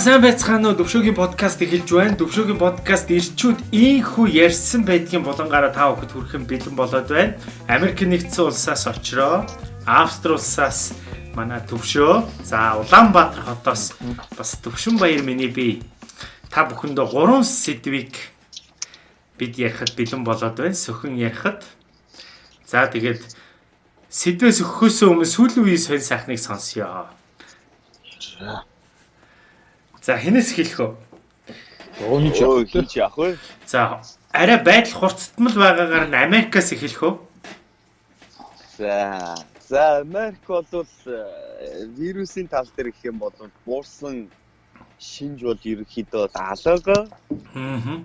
сайн байцгаана уу Төвшөөгийн подкаст эхэлж байна. Төвшөөгийн подкаст ирчүүд ийхүү ярьсан байдгийн болонгаараа та бүхэд хүрэхэн бэлэн болоод байна. Америк нэгдсэн улсаас очроо Австри улсаас манай Төвшөө за Улаанбаатар хотоос бас Төвшин баяр миний би та бүхэндээ гурван сэдвийг бид ярихад бэлэн болоод байна. Сөхөн ярихад. За тэгээд сэдвээс өгөхөөсөө өмнө сүүлийн үеийн сонь сайхныг сонсъё. За хинээс эхэлэх үү? Өөний ч явах чи явах вэ? За арай байдал хурцтмал байгаагаар нь Америкаас эхэлэх үү? За за Америк бол э, вирусын тал дээр гэх юм бол буурсан шинж бол ерөнхийдөө алга. Аа.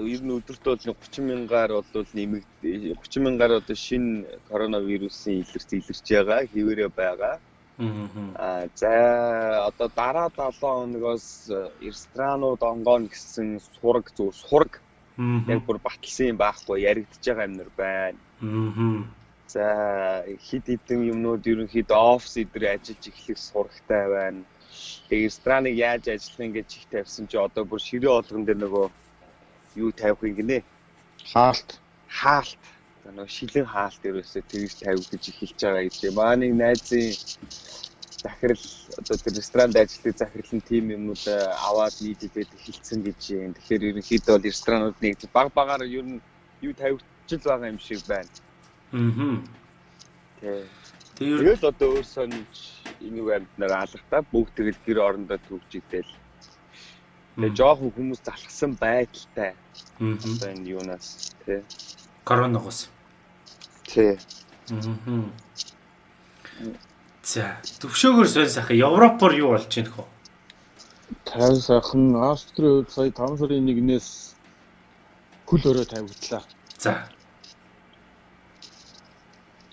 Ер нь өдөрт бол 30 мянгаар бол нэмэгд 30 мянгаар одоо шинэ коронавирусын илэрч илэрч байгаа хിവэрэ байгаа. Аа за одоо дараа 7 хоногоос ресторанууд онгоно гэсэн сураг зүг сураг яг бүр батлсан юм байхгүй яригдж байгаа юмнэр байна. Аа. За хид хідэн юмнууд ерөнхийдөө офс идэр ажиллаж эхлэх сурагтай байна. Тэгээ рестораныг яаж ажиллах гэж чих тавьсан чи одоо бүр ширээ олгон дээр нөгөө юу тавих юм гинэ? Хаалт. Хаалт нөгөө шилэн хаалт ерөөсөө тэгж тавигдаж эхэлж байгаа гэдэг. Манай найзын захирал одоо тэр ресторанд ажилладаг захирал нь тийм юмнууд аваад нийлээд эхэлсэн гэж юм. Тэгэхээр ерөнхийдөө бол ресторанууд нэг баг багаар ер нь юу тавигдчихл байгаа юм шиг байна. Аа. Тэгээд одоо өөрсөө энэ амьднаар алгатаа бүгд тэгэл гэр орондоо төгжигдэл. Тэгээ жоохон хүмүүс залхсан байдалтай. Одоо энэ юунаас тий. Коронавигоос. Тий. Аа. За, төвшөөгөр сонь сайхан Европоор юу болж байна хөө? Тайван сайхан Австри хувьд сая 5 сарын 1-ээс хөл өрөө тавигдлаа. За.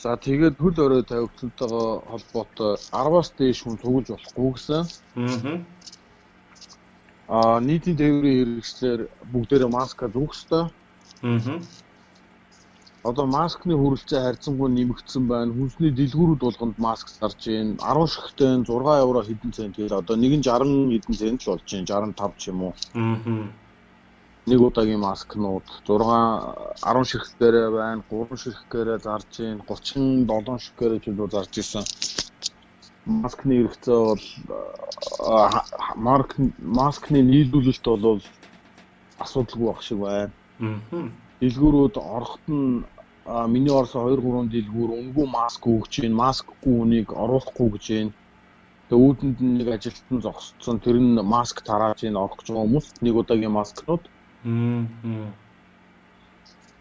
За тэгээд хөл өрөө тавигдсантайгаа холбоотой 10-аас дээш хүн цуглаж болохгүй гэсэн. Аа. Аа нийтийн тээврийн хэрэгслэр бүгдээрээ маска зүүх ёстой. Аа одоо маскны хүрэлцээ харьцангуй нэмэгдсэн байна. Хүнсний дэлгүүрүүд болгонд маск зарж байна. 10 шигтэй 6 евро хэдэн цент тэгэл одоо нэг нь 60 хэдэн цент л болж байна. 65 ч юм уу. Аа. Нэг удаагийн маскнууд 6 10 ширхгээрээ байна. 3 ширхгээрээ зарж байна. 37 ширхгээрээ ч үгүй зарж исэн. Маскны хэрэгцээ бол марк маскны нийлүүлэлт бол асуудалгүй байх шиг байна. Аа дэлгүүрүүд орохт нь миний орсон 2 3 дэлгүүр өнгөө маск өгч байна. Маскгүй үнийг оруулахгүй гэж байна. Тэгээ үүдэнд нэг ажилтан зогсцсон. Тэр нь маск тарааж ийн орох гэж байгаа хүмүүс нэг удаагийн маскнууд.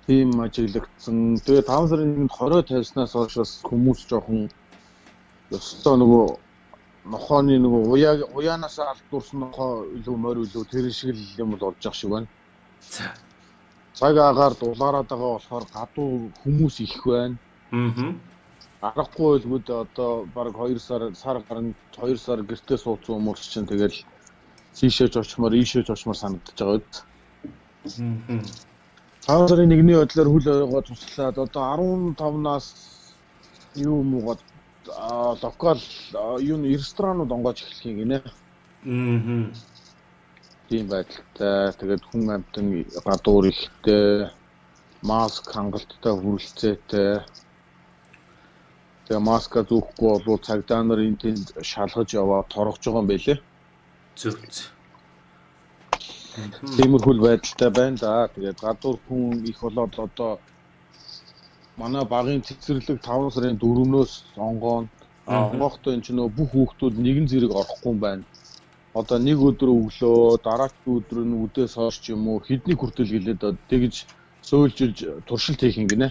Тийм ажиглагдсан. Тэгээ 5 сарын 1-нд 20 тавьснаас хойш бас хүмүүс жоохон ёстой нөгөө нохооны нөгөө уяа уяанаас алдуурсан нохоо илүү морь илүү тэр шиг л юм бол болж ах шиг байна. За цаг агаар дулаараад байгаа болохоор гадуу хүмүүс их байна. Аа. Аргагүй байлгууд одоо баг 2 сар сар гарна 2 сар гэртээ суудсан хүмүүс чинь тэгэл тийшээж очмоор ийшээж очмоор санагдаж байгаа үед. Аа. Цаан сарын нэгний бодлоор хүл ойгоо туслаад одоо 15-наас юу муугаад локал юу ресторанууд онгоож эхлэх юм гинэ. Аа тийм байдалтай. Тэгээд хүн амьтан гадуур ихтэй маск хангалттай хүрэлцээтэй. Тэгээ маска зүүхгүй бол цагдаа нар энэ тэнд шалгаж яваад торгож байгаа юм байлээ. Зөв. Тиймэрхүү байдалтай байна да. Тэгээд гадуур хүн их болоод одоо манай багын цэцэрлэг 5 сарын 4-өөс онгоон онгоохтой энэ ч нөө бүх хүүхдүүд нэгэн зэрэг орохгүй юм байна одоо нэг өдөр өглөө дараагийн өдөр нь үдээс хойш ч юм уу хэдний хүртэл гэлээд тэгж сөүлжилж туршилт хийх юм гинэ.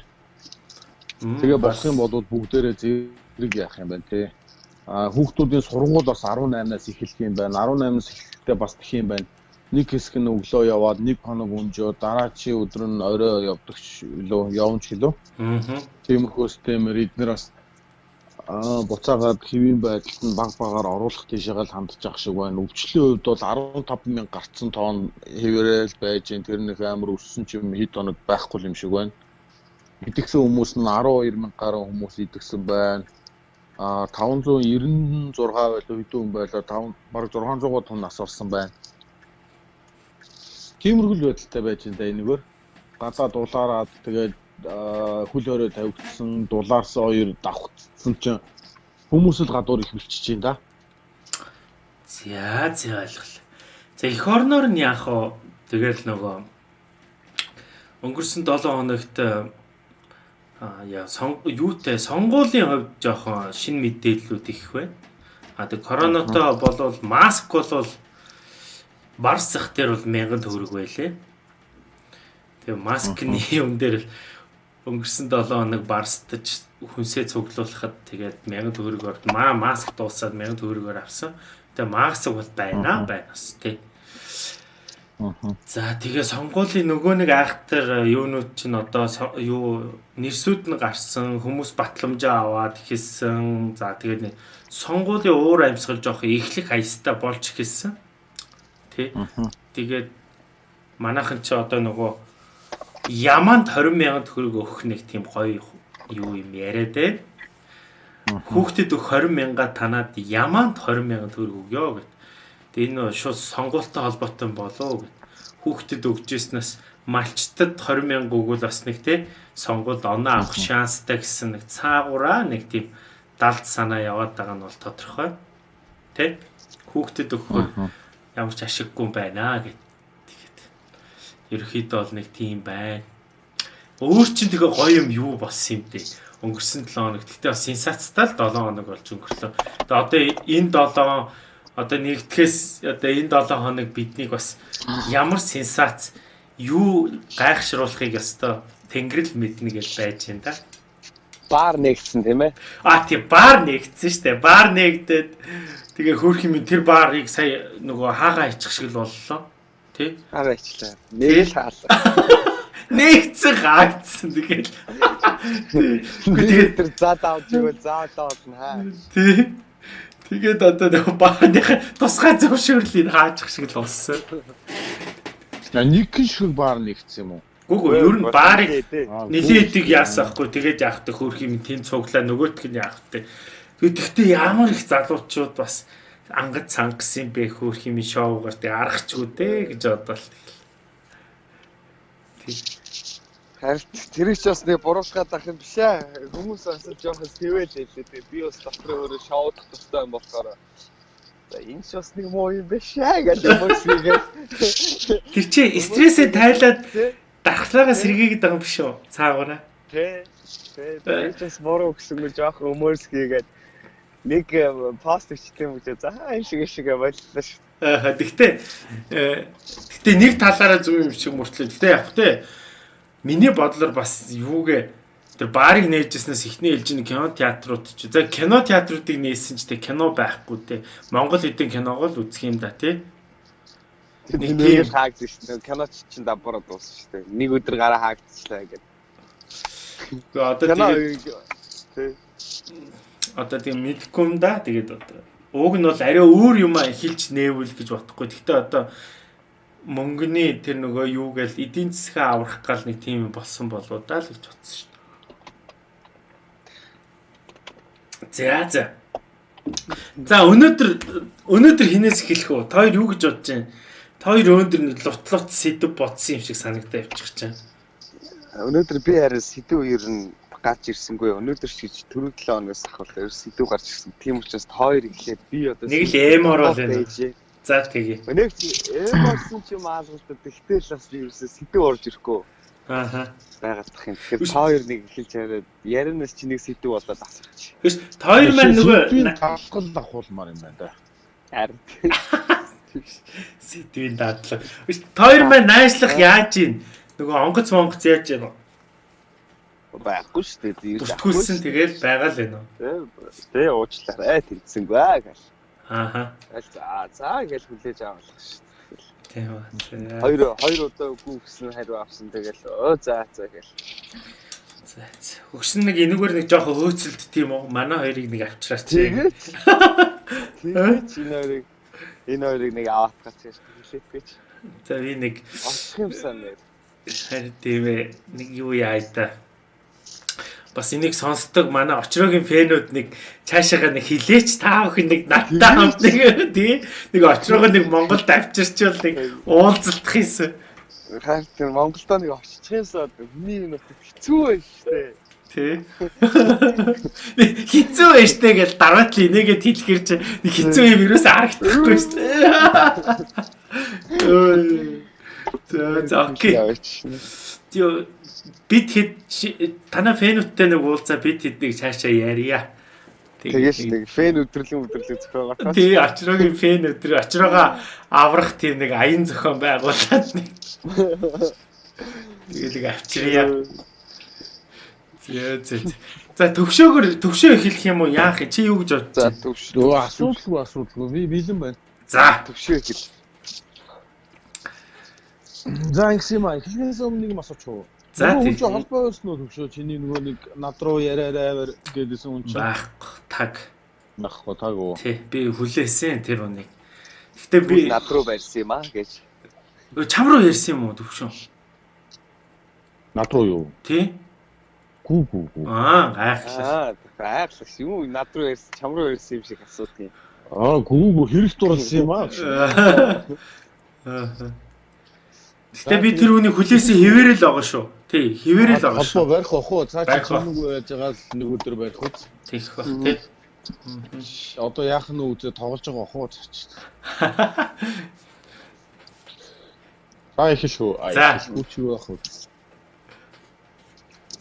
Тэгээ болох юм бол бүгдээрээ зэрэг яах юм байна те. А хүүхдүүдийн сургууль бас 18-наас эхэлх юм байна. 18-наас эхлэхдээ бас тэх юм байна. Нэг хэсэг нь өглөө яваад нэг хоног өнжөө дараачийн өдөр нь орой явдаг ч лөө явж гэлөө. Аа. Тиймэрхүү системээр эдгээр бас аа буцаагаад хэвийн байдалд нь баг багаар оруулах тийшээгээ л хандж ах шиг байна. Өвчлийн хувьд бол 15 мянга гарцсан тоон хэвээрэл байж гэн тэр нэг амар өссөн ч юм хэд хоног байхгүй юм шиг байна. Идэгсэн хүмүүс нь 12 мянга гаруй хүмүүс идэгсэн байна. а 596 байлаа хэдэн байлаа 5 баг 600 тонн нас орсон байна. Тиймэрхүүл байдалтай байж энэ энэгээр гадаа дулаараад тэгээд хөл өрөө тавигдсан дулаарсан хоёр давхцсан чинь хүмүүс л гадуур их бэлчиж байна да. За за ойлголоо. За эх орноор нь яах вэ? Тэгэл нөгөө өнгөрсөн 7 хоногт а яа сон юутай сонгуулийн хувьд жоохон шин мэдээллүүд их байна. А тэг коронатой болвол маск болвол барсах дээр бол 1000 төгрөг байлээ. Тэгээ маскны юм дээр өнгөрсөн 7 хоног барстаж хүнсээ цуглуулахад тэгээд 1000 төгрөгөөр маа маск дуусаад 1000 төгрөгөөр авсан. Тэгээ маск бол байна байнас тий. За тэгээ сонгуулийн нөгөө нэг айхтар юунууд чинь одоо юу нэрсүүд нь гарсан хүмүүс батламжаа аваад хэлсэн. За тэгээд сонгуулийн уур амьсгал жоох эхлэх аястай болж эхэлсэн. Тэ. Тэгээд манайхан чи одоо нөгөө яманд 20 сая төгрөг өгөх нэг тийм гоё юу юм яриад байна. Хүүхдэд өг 20 мянга танаад яманд 20 сая төгрөг өгөө гэд. Тэгээ энэ шууд сонгуультай холбоотой болоо гэд. Хүүхдэд өгчээснээс малчтад 20 мянга өгвөл бас нэг те сонгуульд оноо авах шанстай гэсэн нэг цаагаараа нэг тийм далд санаа яваад байгаа нь бол тодорхой. Тэ? Хүүхдэд өгөхөөр ямар ч ашиггүй байна гэд. Ерөөхдөө бол нэг тийм байна. Өөр чинь тэгээ гоё юм юу болсон юм бэ? Өнгөрсөн 7 хоног. Гэтэ бас сенсацтай л 7 хоног болж өнгөрлөө. Тэгээ одоо энэ 7 одоо нэгтгэхээс одоо энэ 7 хоног биднийг бас ямар сенсац юу гайхшруулахыг ёстой тэнгэрэл мэднэ гэж байж байна да. Баар нэгдсэн тийм ээ. А тий баар нэгдсэн штэ. Баар нэгдээд тэгээ хөөх юм тэр баарыг сая нөгөө хаагаа ичих шиг л боллоо. Тий? Хаагаа ичлаа. Нэг л хаалаа. Нэгцэн хаагдсан тэгэл. Үгүй тэгээд тэр заа давж ивэл заа давуулна хаа. Тий. Тэгээд одоо нэг бааныхаа тусгай зөвшөөрлийг хаачих шиг л болсон. На нэг шиг баар нэгдсэн юм уу? Гүг ер нь баарыг нилээдэг яасахгүй тэгээд яахдаг хөрх юм тэн цуглаа нөгөөтг нь яахдаг. Тэгэхдээ ямар их залуучууд бас ангад цангас юм бэ хөрх юм шоугаар тэг аргачгүй дээ гэж бодлоо. Харин тэр их бас нэг буруушгаад ах юм биш ээ. Хүмүүс бас жоохон сэвэл хэлээ. Тэгээ би бас дотроо өөрөө шоудах тустай юм болохоор энэ ч бас нэг муу юм биш ээ гэж хүмүүс игээд. Тэр чи стрессээ тайлаад дархлаагаа сэргийгээд байгаа юм биш үү? Цаагаараа. Тэ. Тэ. Би ч буруу гэсэн мөр жоохон өмөрс хийгээд нэг э, пост юм гэж за энэ шиг шиг боллоо шүү. Аа тэгтээ тэгтээ нэг талаараа зөв юм шиг мөртлөө. Тэгтээ яг тэ Миний бодлоор бас юугээ тэр баарыг нээжснээс ихний хэлж кино театрууд ч. За кино театруудыг нээсэн ч те кино байхгүй те. Монгол хэдийн киног л үзэх юм да тий. Нэг тийм хаагдсан шүү дээ. Кино ч чинь давбараа дууссан шүү дээ. Нэг өдөр гараа хаагдчихлаа гэдэг. Одоо тэгээд одоо тийм мэдгүй юм да. Тэгээд одоо ууг нь бол арай өөр юм а эхэлж нээвэл гэж бодохгүй. Гэхдээ одоо мөнгөний тэр нөгөө юу гээл эдийн засгаа аврах гал нэг тийм болсон болоо даа л гэж бодсон шүү дээ. За за. За өнөөдөр өнөөдөр хинээс эхэлэх үү? Та хоёр юу гэж бодож байна? Та хоёр өнөөдөр лутлут сэдв бодсон юм шиг санагдаа явчих чинь. Өнөөдөр би харин сэдв ер нь гарч ирсэнгүй. Өнөөдөр ч гэж түрүү 7 хоногоос ахвал ер сэдв гарч ирсэн. Тийм учраас хоёр эхлээд би одоо нэг л эмор бол байна. За тэгье. Нэг эм болсон ч юм аалгалтай. Тэгтэл бас би ерөөсөө сэдв орж ирэхгүй. Ааха. Байгалдах юм. Тэгэхээр та хоёр нэг эхэлж яриад ярианаас чи нэг сэдв болоод асуучих. Тэгээс та хоёр маань нөгөө талхал авахулмаар юм байна да. Харин сэдвийн дадлага. Та хоёр маань найшлах яаж ийн? Нөгөө онгоц монгоц яаж ийн? Байхгүй шүү дээ. Бүртгүүлсэн тэгэл байгаа л байна уу? Тэ уучлаарай тэнцсэнгүй аа гэл. Ааха. За за гэж хүлээж авах шүү дээ. Тийм ба. Хоёр хоёр удаа үгүй гэсэн хариу авсан тэгэл өө за за гэл. За өгсөн нэг энэгээр нэг жоохон хөөцөлд тийм үү? Манай хоёрыг нэг авчраач. Тэгээд. Тэгээд энэ хоёрыг энэ хоёрыг нэг аваад гацж хэлээд гэж. За би нэг очих юмсан нэр. Харин тийм ээ. Нэг юу яа та. Бас энийг сонсдог манай очрогийн фэнүүд нэг цаашаага нэг хилээч та бүхэн нэг надтай хамт нэг тий нэг очроо нэг Монголд авчирчвал нэг уулзалтах юмсан. Харин тэр Монголдо нэг оччихсан хүний юм хэцүү байж штэ. Тий. Хизүү байж тээ гэж дараад л энийгээ тэлхэр чи нэг хизүү юм юус харагдахгүй штэ. За за окей. Тё бид хэд танай фэнүүдтэй нэг уулзаа бид хэднийг цаашаа ярья. Тэгээс нэг фэн өдрөлийн өдрөлөг зохиогоо. Тий, очрогийн фэн өдрөө очроогоо аврах тийм нэг аян зохион байгуулад нэг. Тэгэлэг авчирья. Зээ зээ. За төвшөөгөр төвшөө эхлэх юм уу? Яах чи юу гэж байна? За төвшөө. Асуудалгүй асуудалгүй. Би бэлэн байна. За төвшөө эхэл. За ингэсэн юм аа. Эхлэхээс өмнө нэг юм асууч уу? За тийм. Чи холбоо байсан уу төвшөө? Чиний нөгөө нэг над руу яриараа гэдээсэн хүн чинь. Байхгүй таг. Байхгүй таг уу? Тий, би хүлээсэн тэр үнийг. Гэтэ би над руу барьсан юм аа гэж. Чам руу ярьсан юм уу төвшөө? Над руу юу? Тий. Гүү гүү гүү. Аа, гайхлаа. Аа, гайхлаа. Юу над руу ярьсан, чам руу ярьсан юм шиг асуудаг юм. Аа, гүү гүү хэрэг дурлсан юм аа. Аа. Гэтэ би тэр үнийг хүлээсэн хിവэрэл байгаа шүү. Тий, хിവэрэл байгаа шүү. Холбоо барих ах уу? Цаа чи хамаагүй байж байгаа л нэг өдөр барих үү? Тийх бах тий. Одоо яах нь үзээ тоглож байгаа ах уу цаа чи. Аа их шүү. Аа их шүү ах уу.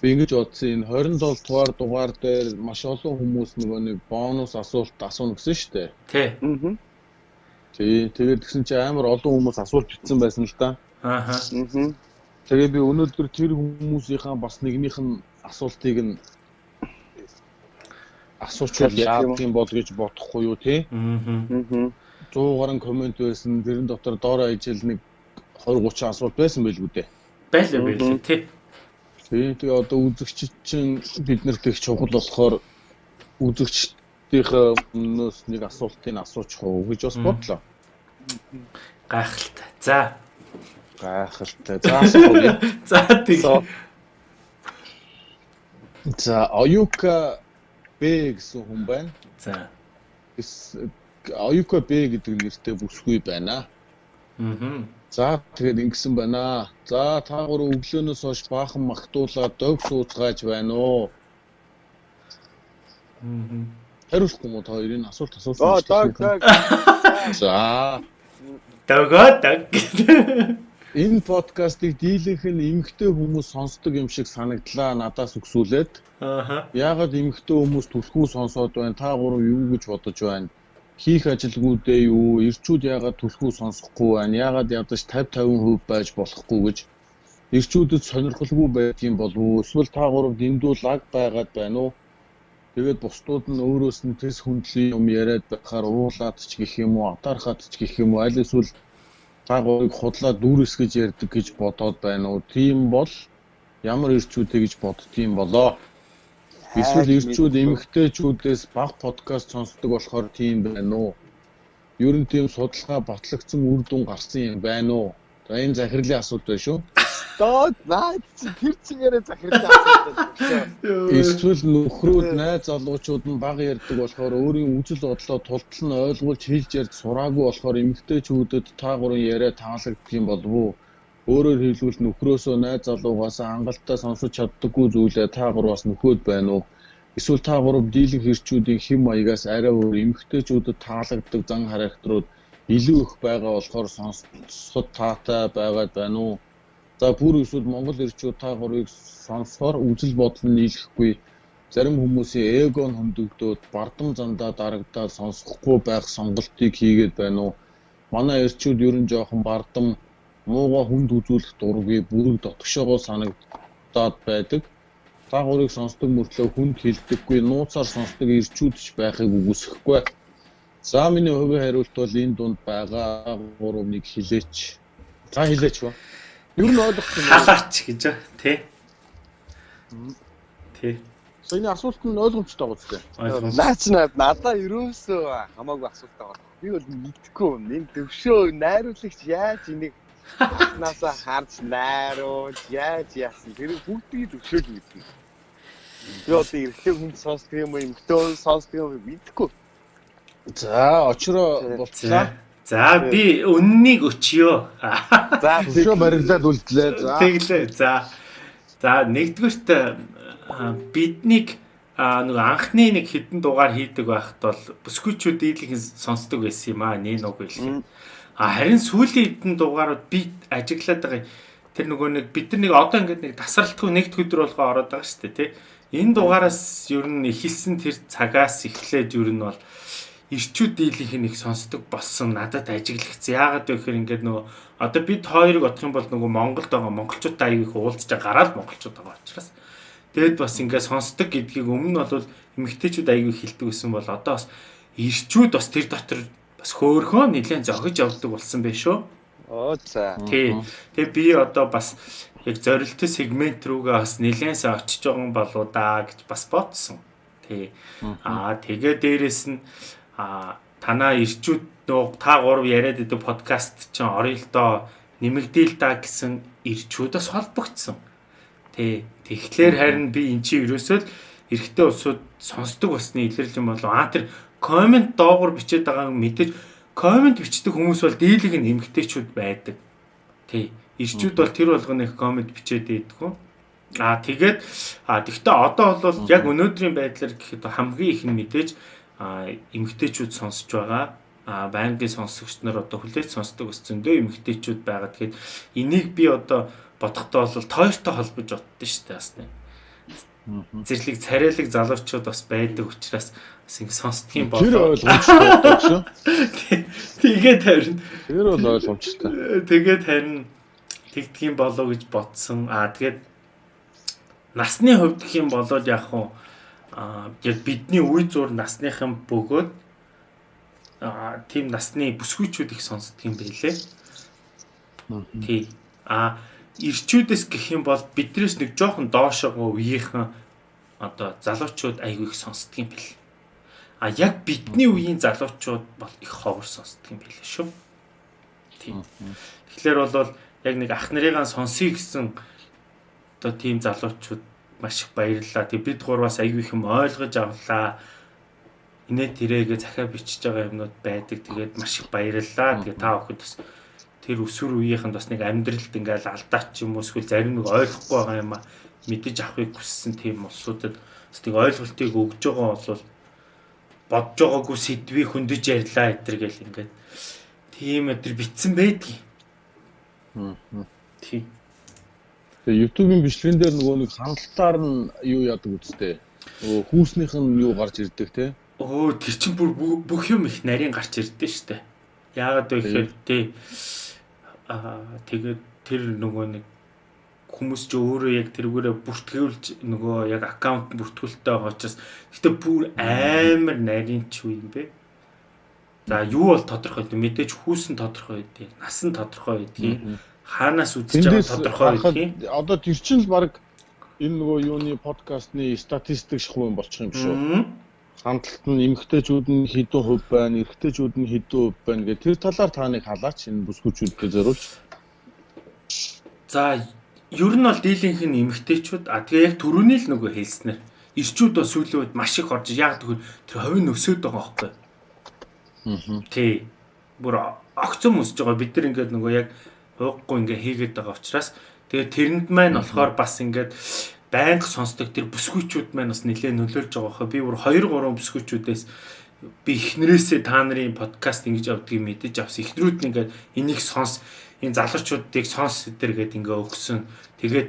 Би ингэж бодсон энэ 27 дугаар дугаар дээр маш олон хүмүүс нөгөө нэг бонус асуулт асууна гэсэн шүү дээ. Тий. Аа. Тий, тэгээд тэгсэн чи амар олон хүмүүс асуулт бичсэн байсан л да. Аа. Аа. Тэгээ би өнөөдөр тэр хүмүүсийнхаа бас нэгнийх нь асуултыг нь асуучвал яах юм бол гэж бодохгүй юу тий? Аа. 100 гаруй комент байсан. Тэрэн дотор доороо ижил нэг 20 30 асуулт байсан байлгүй дээ. Байлаа байлаа тий. Тийм тэгээ одоо үзэгчид чинь биднэрт их чухал болохоор үзэгчдийнхээ өмнөөс нэг асуултыг асуучих уу гэж бас бодлоо. Гайхалтай. За. Гайхалтай. За. За тийм. За Оюка Б гэсэн хүн байна. За. Оюка Б гэдэг нэртэй бүсгүй байна. Аа. За тэгээд ингэсэн байна. За та гурав өглөөнөөс хойш баахан магтуулаад дог сууцгааж байна уу? Аа. Хариулахгүй мó та хоёрын асуулт асуусан. Аа дог дог. За. Догоо дог. Энэ подкастыг дийлэнх нь эмгтэй хүмүүс сонсдог юм шиг санагдлаа надаас өгсүүлээд. Аа. Яагаад эмгтэй хүмүүс түлхүү сонсоод байна? Та гурав юу гэж бодож байна? хийх ажилгүүдээ юу, ирчүүд яагаад түлхүү сонсохгүй байна, яагаад ядаж 50 50% байж болохгүй гэж ирчүүдэд сонирхолгүй байдгийн болов уу? Эсвэл та гурав дэндүү лаг байгаад байна уу? Тэгээд бусдууд нь өөрөөс нь тэс хүндлийн юм яриад байхаар уурлаад ч гэх юм уу, атаархаад ч гэх юм уу, аль эсвэл та гурыг худлаа дүүрэс гэж ярьдаг гэж бодоод байна уу? Тийм бол ямар ирчүүдэй гэж боддгийм болоо. Эсвэл ирчүүд эмэгтэйчүүдээс баг подкаст сонсдог болохоор тийм байна уу? Ер нь тийм судалгаа батлагдсан үр дүн гарсан юм байна уу? За энэ захирлын асуулт байна шүү. Доод наад тэр чигээрээ захирлын асуулт байна. Эсвэл нөхрүүд найз залуучууд нь баг ярьдаг болохоор өөрийн үжил бодлоо тултал нь ойлгуулж хэлж ярьж сураагүй болохоор эмэгтэйчүүдэд та гурын яриа таалагддаг юм болов уу? Өөрөөр хэлбэл нөхрөөсөө найз залуугаас хангалттай сонсож чаддаггүй зүйлээ та гурваас нөхөөд байна уу? Эсвэл та гурав дийлэнх хэрчүүдийн хэм маягаас арай өөр эмгтээчүүдэд таалагддаг зан характерууд илүү их байгаа болохоор сонсоход таатай байгаад байна уу? За бүр эсвэл Монгол ирчүүд та гурвыг сонсохоор үзэл бодол нь нийлэхгүй зарим хүмүүсийн эго нь хөндөгдөөд бардам зандаа дарагдаад сонсохгүй байх сонголтыг хийгээд байна уу? Манай ирчүүд ер нь жоохон бардам мууга хүнд үзүүлэх дургүй бүрэг дотгошоогоо санагдаад байдаг. Та гурыг сонсдог мөртлөө хүнд хилдэггүй нууцаар сонсдог ирчүүд ч байхыг үгүйсэхгүй. За миний хувийн хариулт бол энэ дунд байгаа 3-1 хилээч. За хилээч ба. Ер нь ойлгох юм. Халаач гэж тий. Тий. Саяны асуулт нь ойлгомжтой байгаа үстэй. Наач надаа ерөөсөө хамаагүй асуулт байгаа. Би бол мэдэхгүй. Энэ төвшөө найруулагч яаж энийг Нааса харж найруулж яаж яасан тэр бүгдийг зөвшөөрч мэднэ. Би одоо эрэгтэй хүн сонсдог юм хүн сонсдог юм уу мэдэхгүй. За, очроо болцлаа. За, би үннийг өчьё. За, өчөө барилдаад үлдлээ. За. Тэглээ. За. За, нэгдүгürt биднийг нэг анхны нэг хідэн дугаар хийдэг байхад бол бүсгүйчүүд дийлхэн сонсдог байсан юм аа нэ нүг хэлэх. А харин сүүлийн хідэн дугаарууд би ажиглаад байгаа тэр нөгөө нэг бид нар нэг одоо ингээд нэг тасралтгүй нэгд өдөр болгоо ороод байгаа шүү дээ тий. Энэ дугаараас ер нь эхэлсэн тэр цагаас эхлээд ер нь бол ирчүүд дийлийнх нь их сонсдог болсон надад ажиглагцсан. Яагаад вэ гэхээр ингээд нөгөө одоо бид хоёрыг бодох юм бол нөгөө Монголд байгаа монголчуудаа аяг их уулзж гараад монголчууд байгаа учраас тэгэд бас ингээд сонсдог гэдгийг өмнө нь бол эмэгтэйчүүд аяг их хилдэг гэсэн бол одоо бас ирчүүд бас тэр дотор бас хөөхөө нэлээд зогж явдаг болсон байх шүү. Оо за. Тий. Тэгээ би одоо бас яг зорилттой сегмент рүүгээ бас нэлээдс очиж байгаа юм болоо да гэж бас бодсон. Тий. Аа тэгээ дээрэс нь а танаа ирчүүд нөө та гурав яриад идэг подкаст чинь орёлдоо нэмэгдээл та гэсэн ирчүүдээс холбогдсон. Тэ тэгэхээр харин би эн чинь ерөөсөө л эрэгтэй улсууд сонсдог басны илэрлэл юм болов аа тэр комент доогуур бичээд байгааг мэдээж комент бичдэг хүмүүс бол дийлэг нь эмгтээчүүд байдаг. Тий. Ирчүүд бол тэр болгоны комент бичээд байдгүй. Аа тэгээд аа тэгвэл одоо бол яг өнөөдрийн байдлаар гэхэд хамгийн их нь мэдээж эмгтээчүүд сонсож байгаа а байнгын сонсогч нар одоо хүлээж сонсдог ус зөндөө эмгтээчүүд байгаа. Тэгэхээр энийг би одоо бодохдоо бол тойртой холбож боддоо шүү дээ бас нэг. Зэрлэг царайлаг залуучууд бас байдаг учраас бас ингэ сонсдгийн болоо. Тэр ойлгомжтой шүү. Тэгээд харин тэр бол ойлгомжтой. Тэгээд харин тэгдгийн болоо гэж бодсон. Аа тэгээд насны хувьд гэх юм болоод яг хуу яг бидний үе зур насныхан бөгөөд аа тийм насны бүсгүйчүүд их сонсдог юм байлээ. Тий. А ирчүүдээс гэх юм бол биднээс нэг жоохон доошогоо үеийнхэн одоо залуучууд айгүй их сонсдог юм бэл. А яг бидний үеийн залуучууд бол их ховор сонсдог юм байлээ шүү. Тий. Тэгэхээр бол яг нэг ах нарыгаа сонсъё гэсэн одоо тийм залуучууд маш их баярлалаа. Тэг бид гурваас аягүй их юм ойлгож авлаа. Инээ тэрээгээ захиа бичиж байгаа юмнууд байдаг. Тэгээд маш их баярлалаа. Тэгээ та бүхэд бас тэр өсвөр үеийнхэнд бас нэг амьдралд ингээл алдаач юм уу эсвэл зарим нэг ойлгохгүй байгаа юм а мэдэж авахыг хүссэн тийм улсуудад бас нэг ойлголтыг өгж байгаа бол бодж байгаагүй сэдвийг хөндөж ярьлаа гэтэр гэл ингээд тийм өдр битсэн байдгийг. Тийм. Тэгээ YouTube-ийн бичлэгэн дээр нөгөө нэг хандлтаар нь юу яадаг үстэй. Нөгөө хүүснийх нь юу гарч ирдэг те. Өө тэр чинь бүр бүх юм их нарийн гарч ирдэ штэ. Яагаад вэ гэхээр тий аа тэгээд тэр нөгөө нэг хүмүүс ч өөрөө яг тэргүүрээ бүртгүүлж нөгөө яг аккаунт бүртгүүлэлтэй байгаа учраас гэтээ бүр амар нарийн ч үе юм бэ. За юу бол тодорхой дээ мэдээж хүүсэн тодорхой дээ нас нь тодорхой дээ хаанаас үзэж байгаа тодорхой тийм. Одоо тэр чинь л баг энэ нөгөө юуны подкастны статистик шахуу юм болчих юм шүү. Хандлт нь эмгтээчүүд нь хэдэн хувь байна, эрэгтэйчүүд нь хэдэн хувь байна гэх тэр талаар та нэг халаач энэ бүсгүүчүүдтэй зориулж. За ер нь бол дийлийнх нь эмгтээчүүд а тэгээ яг төрөний л нөгөө хэлснээр ирчүүд бас сүүлийн үед маш их орж яг тэр ховын өсөд байгаа байхгүй. Аа. Тий. Бүр огцом өсөж байгаа бид нар ингээд нөгөө яг ууггүй ингээ хийгээд байгаа учраас тэгээд тэрэнд маань болохоор бас ингээд байнга сонсдог тэр бүсгүйчүүд маань бас нэлээд нөлөөлж байгаа хөө би бүр 2 3 бүсгүйчүүдээс би эхнэрээсээ та нарын подкаст ингэж авдгийг мэдэж авсан эхнэрүүд нь ингээд энийг сонс энэ залуучуудыг сонс өдр гээд ингээ өгсөн тэгээд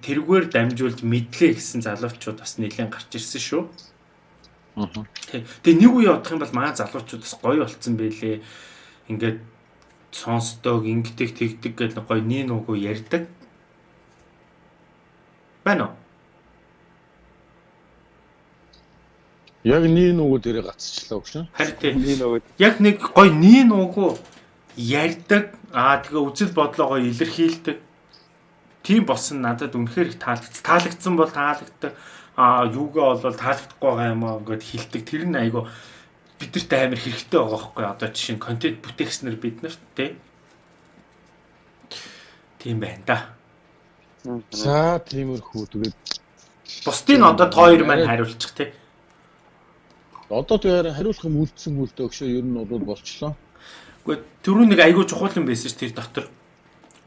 тэргээр дамжуулж мэдлээ гэсэн залуучууд бас нэлээд гарч ирсэн шүү. Аа. Тэгээ нэг үе явах юм бол маа залуучууд бас гоё болцсон байлээ. Ингээд сонсдог, ингэдэг, тэгдэг гэж гоё нин угу ярьдаг. Байна уу? Яг нин угу дээр гацчлаа өгш. Харин тийм нин угу. Яг нэг гоё нин угу ярьдаг. Аа тэгээ үзэл бодлоо гоё илэрхийлдэг. Тийм болсон надад үнэхээр их таалагдсан. Таалагдсан бол таалагддаг. Аа юугаа бол таалагдахгүй байгаа юм аа гэд хилдэг. Тэр нь айгу бидэрт амар хэрэгтэй байгаа байхгүй одоо жишээ нь контент бүтээгчнэр бид нарт тий. Тийм байна да. За тиймэрхүү тэгээд Бусдын одоо тоор маань хариулчих тий. Одоо тэгэхээр хариулах юм үлдсэн үлдээ өгшөө ер нь бол болчлоо. Гэхдээ түрүү нэг айгүй чухал юм байсан ш тэр дотор.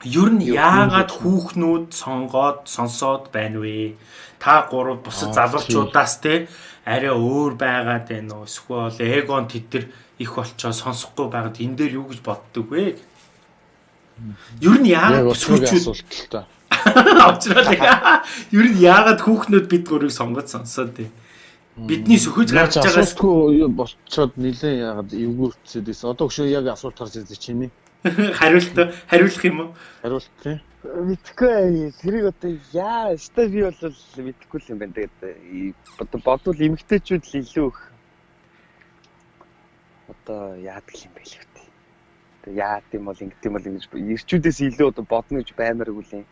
Ер нь яагаад хүүхнүүд сонгоод сонсоод байна вэ? Та гурав бусад залуучуудаас те арай өөр байгаад байна уу? Эсвэл эгон тэд нар их болчоо сонсохгүй байгаад энэ дээр юу гэж боддөг вэ? Ер нь яагаад та. Авчраа. Ер нь яагаад хүүхнүүд бид гурыг сонгоод сонсоод тий? Бидний сөхөж гарч байгаас болцоод нилээ яагаад эвгүүрцээд байсан. Одоо өшөө яг асуулт гарч ирсэн чиний. Хариулт хариулах юм уу? Хариулт тий. Мэдхгүй тэрийг одоо яа өстой би бол мэдхгүй юм байна. Тэгээд одоо бодвол эмгтээчүүд л илүү их одоо яадаг юм бэ л үү. Тэгээ яад юм бол ингэдэм бол ингэж ирчүүдээс илүү одоо бодно гэж баймаргүй л юм.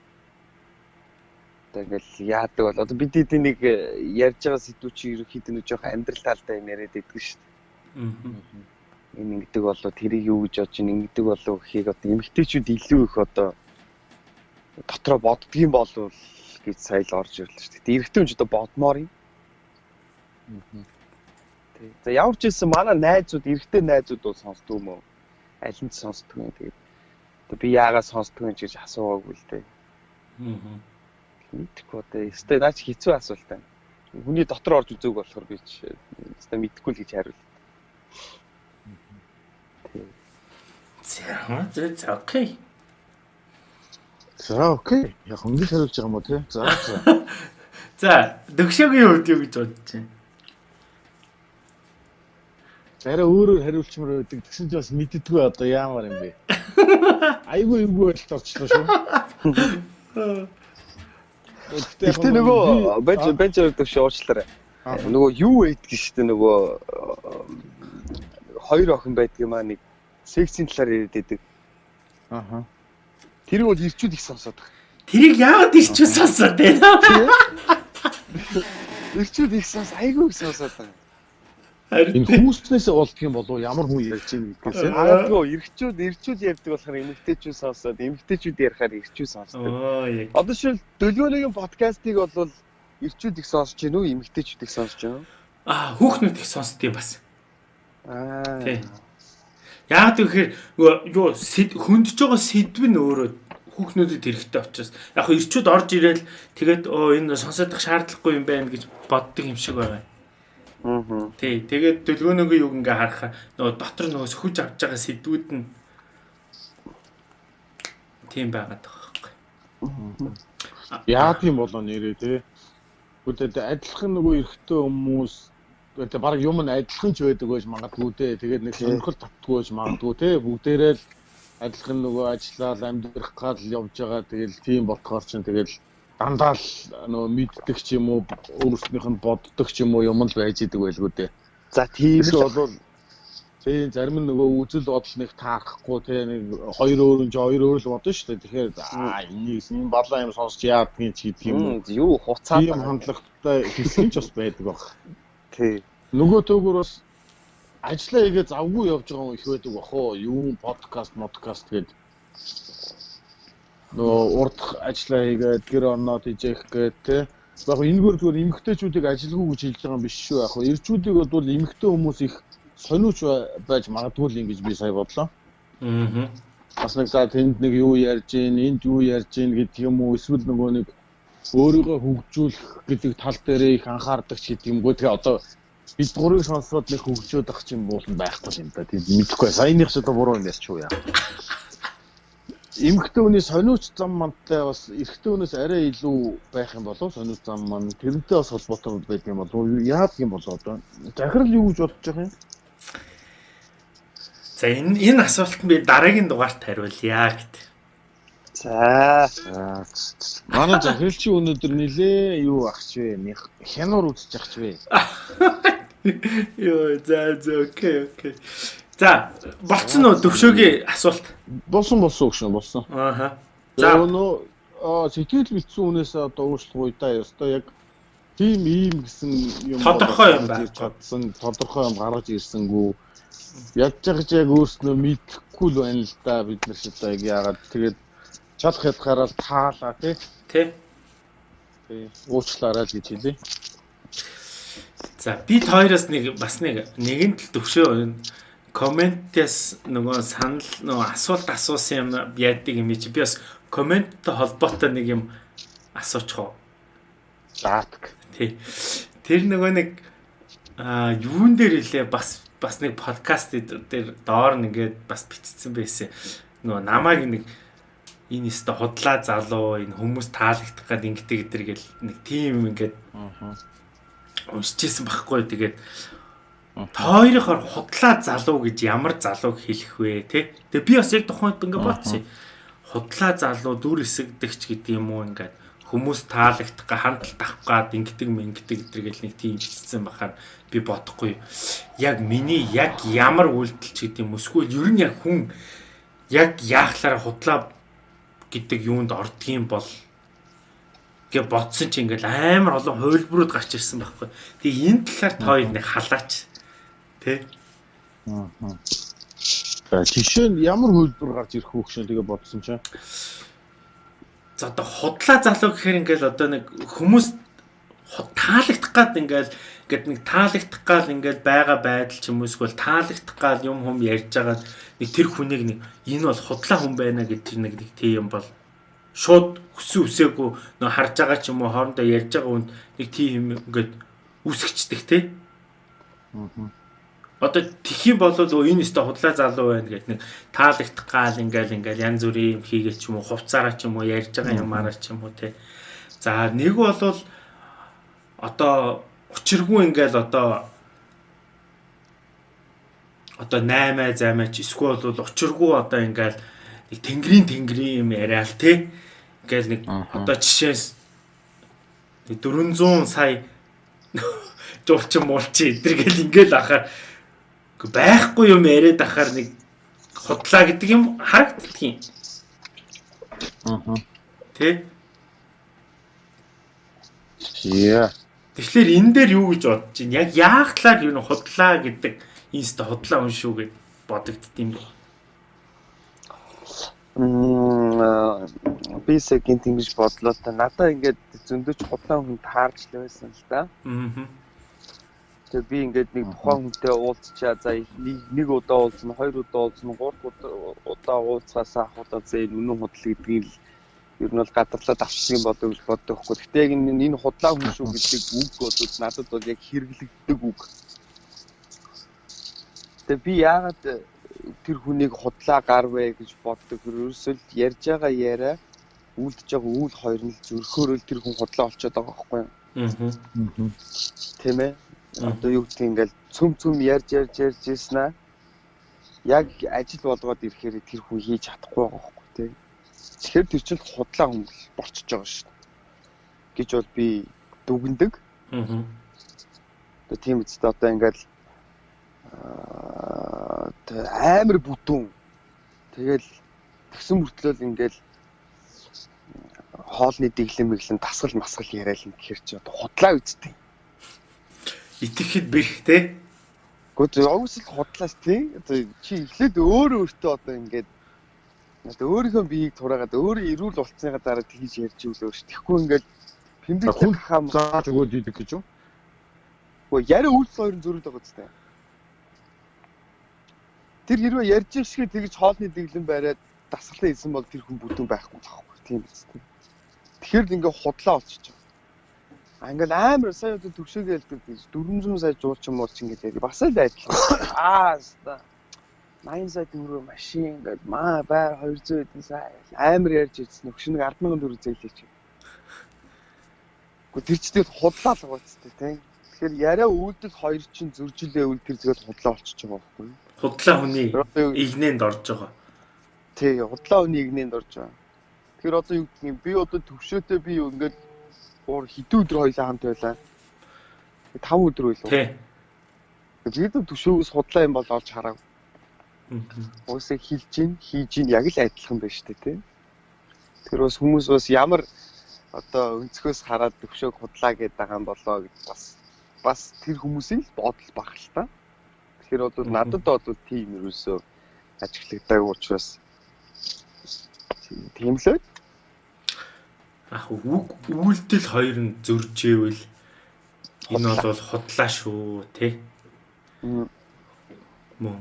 Одоо ингээл яадаг бол одоо бид эдийн нэг ярьж байгаа сэдвүүч ерөөхдөө нэг жоох амьдрал талтай юм яриад идэг шүү дээ. Аа энэ ингэдэг болоо тэрийг юу гэж бодож ингэдэг болоо гэхийг одоо эмгтээчүүд илүү их одоо дотроо боддгийм болов гэж сая л орж ирлээ шүү дээ. Эрэгтэй ч одоо бодмоор юм. За ямар ч хэлсэн манай найзууд эрэгтэй найзууд бол сонсдог юм уу? Аль нь сонсдог юм тэгээд одоо би яагаад сонсдог юм гэж асуугаагүй л дээ. Аа. Мэдхгүй одоо өстэй наач хэцүү асуулт байна. Хүний дотор орж үзээг болохоор би ч өстэй мэдэхгүй л гэж хариулт. За за окей. За окей. Яг хөнгөл хариулж байгаа юм уу те? За за. За дөгшөөгийн хувьд юу гэж бодож байна? Арай өөрөөр хариулчмаар байдаг. Тэгсэн чинь бас мэддэггүй одоо яамаар юм бэ? Айгүй эвгүй байлт орчлоо шүү. Гэхдээ нөгөө бенч бенч дэвш уучлаарай. Нөгөө юу байдгийг шүү дээ нөгөө хоёр охин байдгийг маа нэг сексийн талаар яриад байдаг. Аха. Тэр бол ирчүүд их сонсоод байна. Тэрийг яагаад ирчүүд сонсоод байна? Ирчүүд их сонс айгүй их сонсоод байна. Энэ хүүснээс болдго юм болов ямар хүн ярьж байгаа гэдгээс юм. Аагүй ирчүүд ирчүүд ярьдаг болохоор эмэгтэйчүүд сонсоод эмэгтэйчүүд ярихаар ирчүүд сонсдог. Одоо шил дөлгөөний подкастыг бол ирчүүд их сонсож гин үү эмэгтэйчүүд их сонсож гин үү? Аа хүүхнүүд их сонсдгийг бас. Аа. Тий. Яагаад гэхээр юу хөндөж байгаа сэдв нь өөрөө хүүхнүүдэд хэрэгтэй учраас яг хөө ирчүүд орж ирээл тэгээд оо энэ сонсодох шаардлагагүй юм байна гэж боддог юм шиг байгаа. Аа. Тий, тэгээд төлгөөнөөгөө юг ингээ харахаа нөгөө дотор нөгөө сөхөж авч байгаа сэдвүүд нь тийм байгаад байгаа байхгүй. Яа тийм болоо нэрээ тий. Үгүй адилхан нөгөө эрэгтэй хүмүүс тэгээ баг юм нь адилхан ч байдаг байж магадгүй те. Тэгээд нэг сонирхол татдгүй байж магадгүй те. Бүгдээрээ л адилхан нөгөө ажиллаад амьдрах гал явж байгаа. Тэгэл тийм болохоор чинь тэгэл дандаа л нөгөө мэддэг ч юм уу өөрснийх нь боддог ч юм уу юм л байж идэг байлгүй дээ. За тийм л бол тийм зарим нөгөө үзэл бодол нэг таарахгүй те нэг хоёр өөр нь хоёр өөр л бодно шүү дээ. Тэгэхээр аа энийг энэ балаа юм сонсч яадгийг ч гэдэг юм. Юу хуцаад тийм хандлагатай хэсэг ч бас байдаг баг. Тий. Нөгөө төөгөр бас ажиллаа хийгээ завгүй явж байгаа хүн их байдаг бах уу? Юу подкаст, модкаст гээд нөгөө урд ажиллаа хийгээд гэр орноод ижээх гээд те. Яг энэгээр зүгээр эмгтээчүүдийг ажилгүй гэж хэлж байгаа юм биш шүү. Яг эрчүүдийг бол эмгтээ хүмүүс их сониуч байж магадгүй л ингэж би сая бодлоо. Аа. Бас нэг за тэнд нэг юу ярьж гин, энд юу ярьж гин гэдэг юм уу? Эсвэл нөгөө нэг өөрийгөө хөгжүүлэх гэдэг тал дээр их анхаардаг ч гэдэг юмгүй. Тэгээ одоо бид гурыг сонсоод нэг хөгжөөд ах чинь буулан байхгүй юм да. Тийм мэдэхгүй. Саяных ч одоо буруу юм яс ч юу яа. Эмхтэй хүний сониуч зам мантай бас эрэгтэй хүнээс арай илүү байх юм болов сониуч зам маань тэрнтэй бас холбоотой байдаг юм болов яадаг юм болоо одоо захирал юу гэж бодож байгаа юм За энэ энэ асуултанд би дараагийн дугаарт хариулъя гэдэг. За. Манай захиралч өнөөдөр нилээ юу ахч вэ? Хянуур үзчих ахч вэ? Йоо, за за окей, окей. За, болцсон уу төвшөөгийн асуулт? Болсон болсон өгшөн болсон. Ааха. За өнөө сэтгэл бэлдсэн үнээс одоо уушлах уйдаа ёстой яг тийм ийм гэсэн юм тодорхой юм байна. Чадсан тодорхой юм гаргаж ирсэнгүү. Ч яг өөрснөө мэдэхгүй л байна л да бид нар одоо яг яагаад тэгээд чадах ядгаараа таалаа тий. Тий. Уучлаарай л гэж хэлье. За бид хоёроос нэг бас нэг нэгэн тал төвшөө комментээс нөгөө санал нөгөө асуулт асуусан юм яадаг юм чи би бас комменттэй холбоотой нэг юм асуучих уу. Заатг. Тий. Тэр нөгөө нэг аа юун дээр илээ бас бас нэг подкаст дээр доор нэгээд бас бичсэн байсан. Нөгөө намайг нэг энэ өстө худлаа залуу энэ хүмүүс таалагдах гад ингэдэг гэдэр гэл нэг тим ингээд уншижсэн байхгүй тэгээд Тойрохоор худлаа залуу гэж ямар залууг хэлэх вэ те. Тэгээ би бас яг тухайд ингээ бодсон. Худлаа залуу дүр эсэгдэгч гэдэг юм уу ингээд хүмүүс таалагдах га хандлт авах гад ингэдэг мэнгдэг гэдэргээл нэг тийм хэлсэн бахаар би бодохгүй. Яг миний яг ямар үйлдэл ч гэдэг юм эсвэл ер нь яг хүн яг яахлаараа худлаа гэдэг юунд ордгийн бол гэж бодсон чи ингээл амар олон хувилбарууд гарч ирсэн байхгүй. Тэгээ энэ талаар тоо нэг халаач Тэ? Аа. Жишээ нь ямар хөлбөр гарч ирэх вэ гэж тэгээ бодсон чинь. За одоо худлаа залуу гэхээр ингээл одоо нэг хүмүүс таалагдах гад ингээл ингээд нэг таалагдах гал ингээд байгаа байдал ч юм уу эсвэл таалагдах гал юм хүм ярьж байгаа тэр хүнийг нэг энэ бол худлаа хүн байна гэдэг нэг нэг тийм юм бол шууд хүссэн үсээгүй нөө харж байгаа ч юм уу хоорондоо ярьж байгаа хүнд нэг тийм ингээд үсгчдэг те. Аа одоо тхих юм бол энэ өстө худлаа залуу байна гэдэг нэг таалагдах гал ингээл ингээл янз бүрийн юм хийгээл ч юм уу хувцаараа ч юм уу ярьж байгаа юмараа ч юм уу те. За нэг бол одоо учиргүй ингээл одоо одоо 8 займаа ч эсвэл бол учиргүй одоо ингээл нэг тэнгэрийн тэнгэрийн юм яриа л те. Ингээл нэг одоо жишээс 400 сая жуулчин муулчин эдэргээл ингээл ахаар байхгүй юм яриад ахаар нэг худлаа гэдэг юм харагддаг юм. Аа. Тэ? Яа. Тэгэхээр энэ дээр юу гэж бодож байна? Яг яах талаар юу худлаа гэдэг инста худлаа хүн шүү гэж бодогдд юм бэ? Мм би секунд ингэж бодлоо та надаа ингээд зөндөж худлаа хүн таарч л байсан л да. Аа Тэгээ би ингээд нэг тухайн хүнтэй уулзчаа за нэг удаа уулзна, хоёр удаа уулзна, гурав удаа уулзсаасаа худаа зэ үнэн худал гэдгийг л ер нь бол гадарлаад авчихсан болов гэж боддог хгүй. Гэтэ яг энэ худлаа хүн шүү гэдэг үг бол надад бол яг хэрэглэгддэг үг. Тэгээ би яагаад тэр хүнийг худлаа гарвэ гэж боддог. Ерөөсөө л ярьж байгаа яриа үлдэж байгаа үйл хоёр нь зөрхөөрөл тэр хүн худлаа олцоод байгаа байхгүй юу? Аа. Тийм ээ одоо юу гэдгийг ингээл цөм цөм ярьж ярьж ярьж ирсэн аа. Яг ажил болгоод ирэхээр тэр хүн хийж чадахгүй байгаа хөөхгүй тий. Тэгэхээр тэр чинь худлаа хүн болчихж байгаа шүү дээ. гэж бол би дүгндэг. Аа. Тэгээ тийм үстэй одоо ингээл амар бүтүүн. Тэгэл тэгсэн мөртлөөл ингээл хоолны дэглэм мэглэн тасгал масгал яриад юм гэхэр чи одоо худлаа үсттэй итгэхэд бэрх те. Гэхдээ огсл худлаач тий. Одоо чи эхлээд өөрөө өөртөө одоо ингээд одоо өөрийнхөө биеийг тураагаад өөрөө ирүүл болцсныга дараа тгийж ярьж өглөө ш. Тэгэхгүй ингээд пимбик хам зааж өгөөд идэх гэж юу? Гэхдээ яриа үйлс хоёрын зөрүүд байгаа зү. Тэр хэрвээ ярьж шиг тэгж хоолны дэглэн бариад дасгалаа хийсэн бол тэр хүн бүтэн байхгүй байхгүй тийм биз дээ. Тэгэхээр ингээ худлаа олчихж байгаа. Ингээл амар сая одоо төвшөөгөө хэлдэг гэж 400 сая жуулчин муулч ингээд бас л адил. Аа ста. 80 сая төгрөг машин ингээд маа байр 200 эдэн сая амар ярьж ирсэн өгшин нэг 100000 төгрөг зээлээч. Гэхдээ тэр ч тэгэл худлаа л гоцтой тийм. Тэгэхээр яриа үйлдэл хоёр чинь зөржилээ үйл тэр тэгэл худлаа болчихж байгаа байхгүй юу? Худлаа хүний игнэнд орж байгаа. Тий, худлаа хүний игнэнд орж байгаа. Тэгэхээр одоо юу юм би одоо төвшөөтэй би ингээд уур хэдэн өдөр хоёлаа хамт байлаа. 5 өдөр байлаа. Тий. Тэгээд төшөөгөөс худлаа юм бол олж хараа. Уусаа хилж гин, хийж гин яг л адилхан байна шүү дээ, тий. Тэр бас хүмүүс бас ямар одоо өнцгөөс хараад төвшөөг худлаа гэдэг байгаа юм болоо гэж бас бас тэр хүмүүсийн л бодол баг л та. Тэгэхээр бол надад бол тийм юусоо ажиглагдаг учраас тийм л ах үг үйлдэл хоёр нь зөржээвэл энэ бол худлаа шүү тий. Мөн.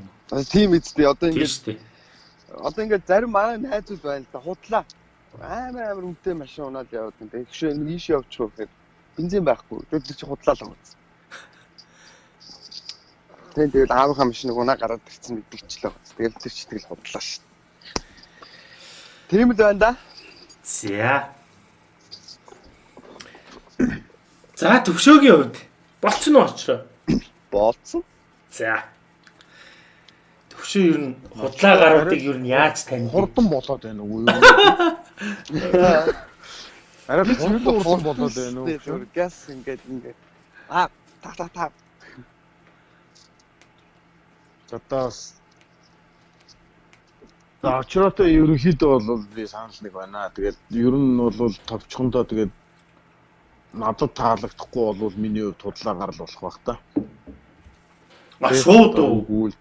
Тийм эцтэй одоо ингээд одоо ингээд зарим манай найзууд байна л да худлаа. Амар амар үнэтэй машин унаад яваад. Тэгэх шиг нэг ийш явчих гэхээр бензин байхгүй. Тэгээд чи худлаа л байгаа. Тэгээд тэгэл аавынхаа машиныг унаа гараад ирсэн мэдчихлээ. Тэгэл тэр чи тэгэл худлаа шүү. Тийм л байна да. За. За төвшөөгийн хувьд болцсон уу очроо? Болцсон. За. Төвшөө ер нь худлаа гаруудыг ер нь яаж тань? Хурдан болоод байна уу юу? Арай хурдан хурдан болоод байна уу? Газ ингээд ингээд аа та та та. Затаас За очроотой ерөнхийдөө бол би санал нэг байна. Тэгээд ер нь бол товчхондоо тэгээд надад таалагдахгүй бол миний хувьд тудлаа гарал болох байх та. А шууд уу?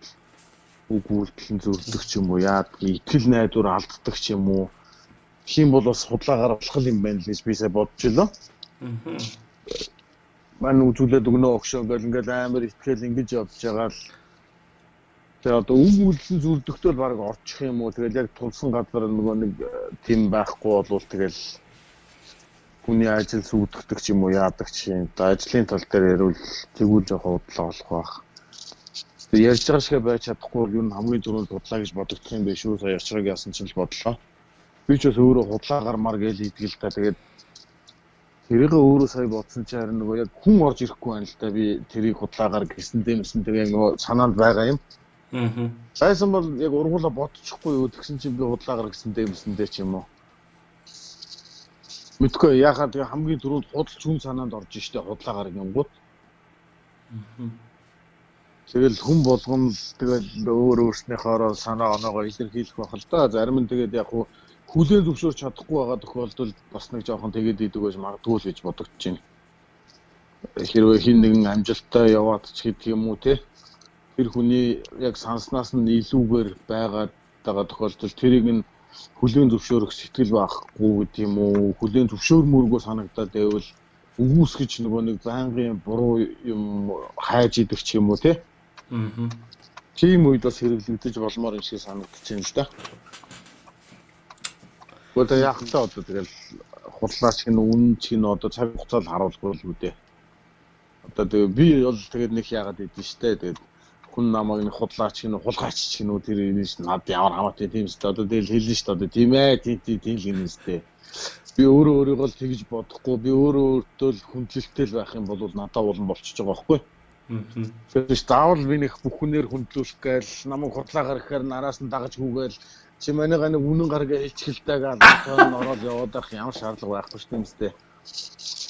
Үг үйлдэл нь зүрдэх ч юм уу, яад итгэл найдвар алддаг ч юм уу. Тийм бол бас худлаа гарах юм байна л гэж би сая бодож илоо. Аа. Мань үзүүлээд өгнө өгшөө гэл ингээл амар итгэл ингэж явж байгаа л Тэгээ одоо үг үйлдэл зүрдөгтөл баг орчих юм уу? Тэгэл яг тулсан газар нөгөө нэг э, тийм байхгүй болвол тэгэл хүний ажил сүйтгэдэг ч юм уу яадаг ч юм. Одоо ажлын тал дээр ярил тэгвэл жоохон удлаа болох байх. Тэгээ ярьж байгаа шиг байж чадахгүй нь хамгийн түрүүнд худлаа гэж бодогдох юм биш үү? Сая ячраг яасан ч л бодлоо. Би ч бас өөрөө худлаа гармаар гэж итгэл та тэгээд тэрийг өөрөө сая бодсон чи харин нөгөө яг хүн орж ирэхгүй байна л да би тэрийг худлаагаар гисэн дэмсэн тэгээ нөгөө санаанд байгаа юм. Аа. Сайсан бол яг ургуулаа бодчихгүй юу тэгсэн чинь би худлаагаар гэсэндээ юмсэндээ ч юм уу. Мэдгүй яхаа тэгээ хамгийн түрүүнд худалч хүн санаанд орж штэ худлаагаар гингууд. Аа. Тэгэл хүн болгон тэгэл өөр өөрснийхөө санаа оноогоо илэрхийлэх байх л да. Зарим нь тэгээд яг хүлээн зөвшөөрч чадахгүй байгаа тохиолдолд бас нэг жоохон тэгээд идэг байж магадгүй л гэж бодогдож байна. Хэрвээ хин нэгэн амжилттай яваад ч гэдэг юм уу те тэр хүний яг санснаас нь илүүгээр байгаад байгаа тохиолдолд тэрийг нь хүлийн зөвшөөрөх сэтгэл байхгүй гэдэг юм уу хүлийн зөвшөөрмөргөө санагдаад байвал өгөөсгөж нөгөө нэг байнгын буруу юм хайж идэх ч юм уу тий. Аа. Тийм үед бас хэрэглэгдэж болмоор юм шиг санагдаж байна л да. Гэхдээ яг л одоо тэгэл хурлаач гэн үн чинь одоо цаг хугацаанд харуулгүй л үү дээ. Одоо тэгээ би бол тэгээд нэг яагаад идэв штэ тэгээд хүн намайг нэг худлаач гинэ хулгайч ч гинэ тэр энэ над ямар хамаатай тийм ч одоо тэгэл хэлнэ шүү дээ тийм ээ тийм тийм тийм л юм сте би өөрөө өөрийгөө л тэгж бодохгүй би өөрөө өөртөө л хүндлэлтэй л байх юм бол надад улан болчихж байгаа байхгүй Тэгэхээр заавал би нэг бүхнээр хүндлүүлэх гээл намайг худлаагаар ихээр нараас нь дагаж хүүгээл чи манайга нэг үнэн гаргаа хэлчихэлтэйг албан ороод яваад байх ямар шаардлага байхгүй шүү дээ юмстэй.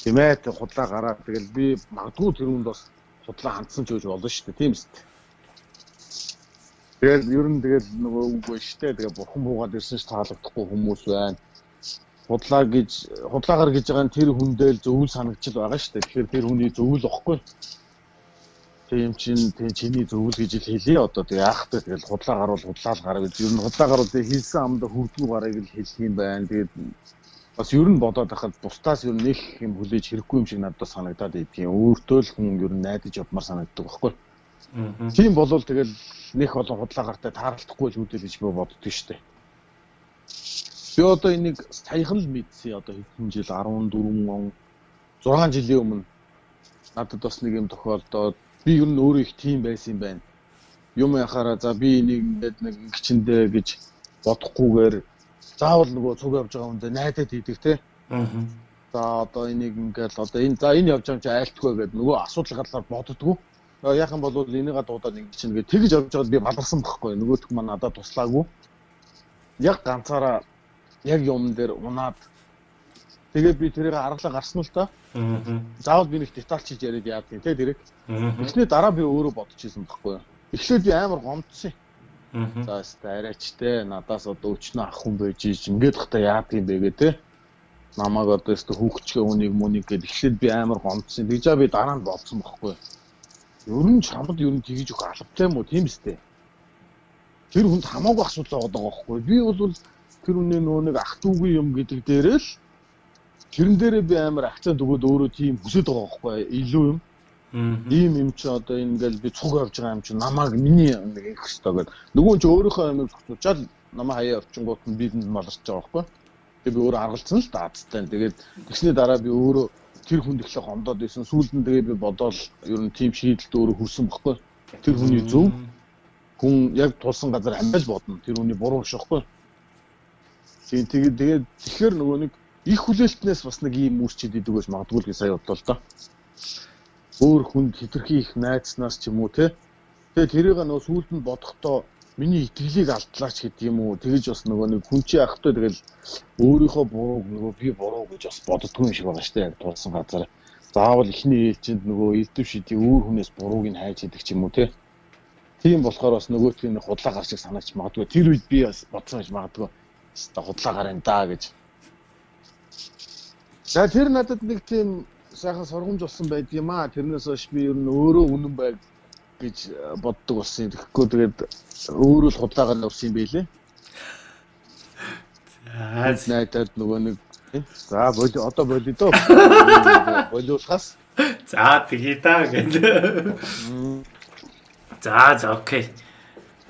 Тийм ээ худлаа гараад тэгэл би магадгүй тэр үнд бас худлаа хандсан ч гэж болно шүү дээ тийм ээ. Тэгэл ер нь тэгэл нөгөө үгүй штэ тэгээ бурхан буугаад ирсэн ш таалагдахгүй хүмүүс байна. Худлаа гэж худлаагаар гэж байгаа нь тэр хүндэл зөвл санагчл байгаа штэ. Тэгэхээр тэр хүний зөвл واخгүй. Тийм чин тийм чиний зөвл гэж л хэлээ одоо тэгээ яах вэ тэгэл худлаа гарвал худлаа л гараа гэж ер нь худлаа гарвал тэгээ хийсэн амда хүрдгүү гарыг л хэлэх юм байна. Тэгээд бас ер нь бодоод байхад бусдаас ер нь нэг юм хүлээж хэрэггүй юм шиг надад санагдаад идэв. Өөртөө л хүн ер нь найдаж явмаар санагддаг байхгүй. Тийм болвол тэгэл нэх олон худлаагартай таарлахгүй л үүдэл гэж би боддөг штеп. Би одоо энийг саяхан л мэдсэн одоо хэдэн жил 14 он 6 жилийн өмнө надад бас нэг юм тохиолдоод би ер нь өөрөө их тийм байсан юм байна. Юм яхаараа за би энийг ингээд нэг гिचэндээ гэж бодохгүйгээр заавал нөгөө цуг явж байгаа хүндээ найдаад идэх те. Аа. За одоо энийг ингээд одоо энэ за энэ явж байгаа юм чи айлтгүй гэдэг нөгөө асуудал гарлаар боддгоо яахан бол энийгээ дуудаад ингэ чинь тэгээ тэгж явж байгаад би баларсан байхгүй. Нөгөөх маань надад туслаагүй. Яг ганцаараа яг юм дээр унаад тэгээ би тэрийг аргалаа гарсан л та. Заавал би нэг деталь хийж яриад яадгийн те тэрийг эхний дараа би өөрөө бодож ирсэн байхгүй. Эхлээд би амар гомдсон. За өстө арайч те надаас одоо өчнө ах хүн байж ич ингээд хата яадгийн бэ гэ те. Намайг одоо өстө хүүхчгээ үнийг мүнийг гэд эхлээд би амар гомдсон. Тэгжээ би дараа нь бодсон байхгүй. Ер нь чамд ер нь тгийж өгөх албатай юм уу тийм үстэй. Тэр хүнд хамаагүй асуудал байгаа байхгүй. Би бол тэр үнэ нөө нэг ах トゥ угүй юм гэдэг дээрээ л тэрэн дээрээ би амар акцент өгөөд өөрөө тийм хүсэж байгаа байхгүй илүү юм. Ийм юм чи одоо ингээл би цуг явж байгаа юм чи намайг миний нэг их хөстой гэдэг. Нөгөө чи өөрийнхөө амиг зохицуулчаад намайг хаяа орчингууд нь бидэнд маларч байгаа байхгүй. Тэгээ би өөрөө аргалцсан л даацтай. Тэгээд тэгсний дараа би өөрөө тэр хүнд ихлэ гомдоод байсан. Сүүлд нь тэгээ би бодоол ер нь тийм шийдэлд өөрөө хүрсэн байхгүй. Тэр хүний зөв хүн яг тулсан газар амбал бодно. Тэр хүний буруу биш байхгүй. Тийм тэгээд тэгээд тэгэхээр нөгөө нэг их хүлээлтнээс бас нэг ийм үүсчихэд идэг байж магадгүй л гэж сая бодлоо л доо өөр хүнд хитрхи их найдснаас ч юм уу те. Тэгээ тэрийг нөө сүүлд нь бодохдоо миний итгэлийг алдлаач гэдэг юм уу. Тэгэж бас нөгөө нэг хүн чи ахтай тэгэл өөрийнхөө бурууг нөгөө би буруу гэж бас боддгоо юм шиг байгаа штэ яг тулсан газар. Заавал ихний ээлжинд нөгөө элдв шидий өөр хүнээс бурууг нь хайж идэг ч юм уу те. Тийм болохоор бас нөгөөтгийн худлаа гарч санаач магадгүй. Тэр үед би бас бодсон гэж магадгүй. Хэвээ худлаа гарна да гэж. За тэр надад нэг тийм сайхан сургамж болсон байд юм аа. Тэрнээс хойш би ер нь өөрөө үнэн байг гэж э, боддог болсон. Тэгэхгүй тэгээд өөрөө л худлаагаар явсан юм байлээ. За найдад нөгөө нэг за боли одоо боли доо. Болиулахаас. За тэгээ да гэнэ. За за окей.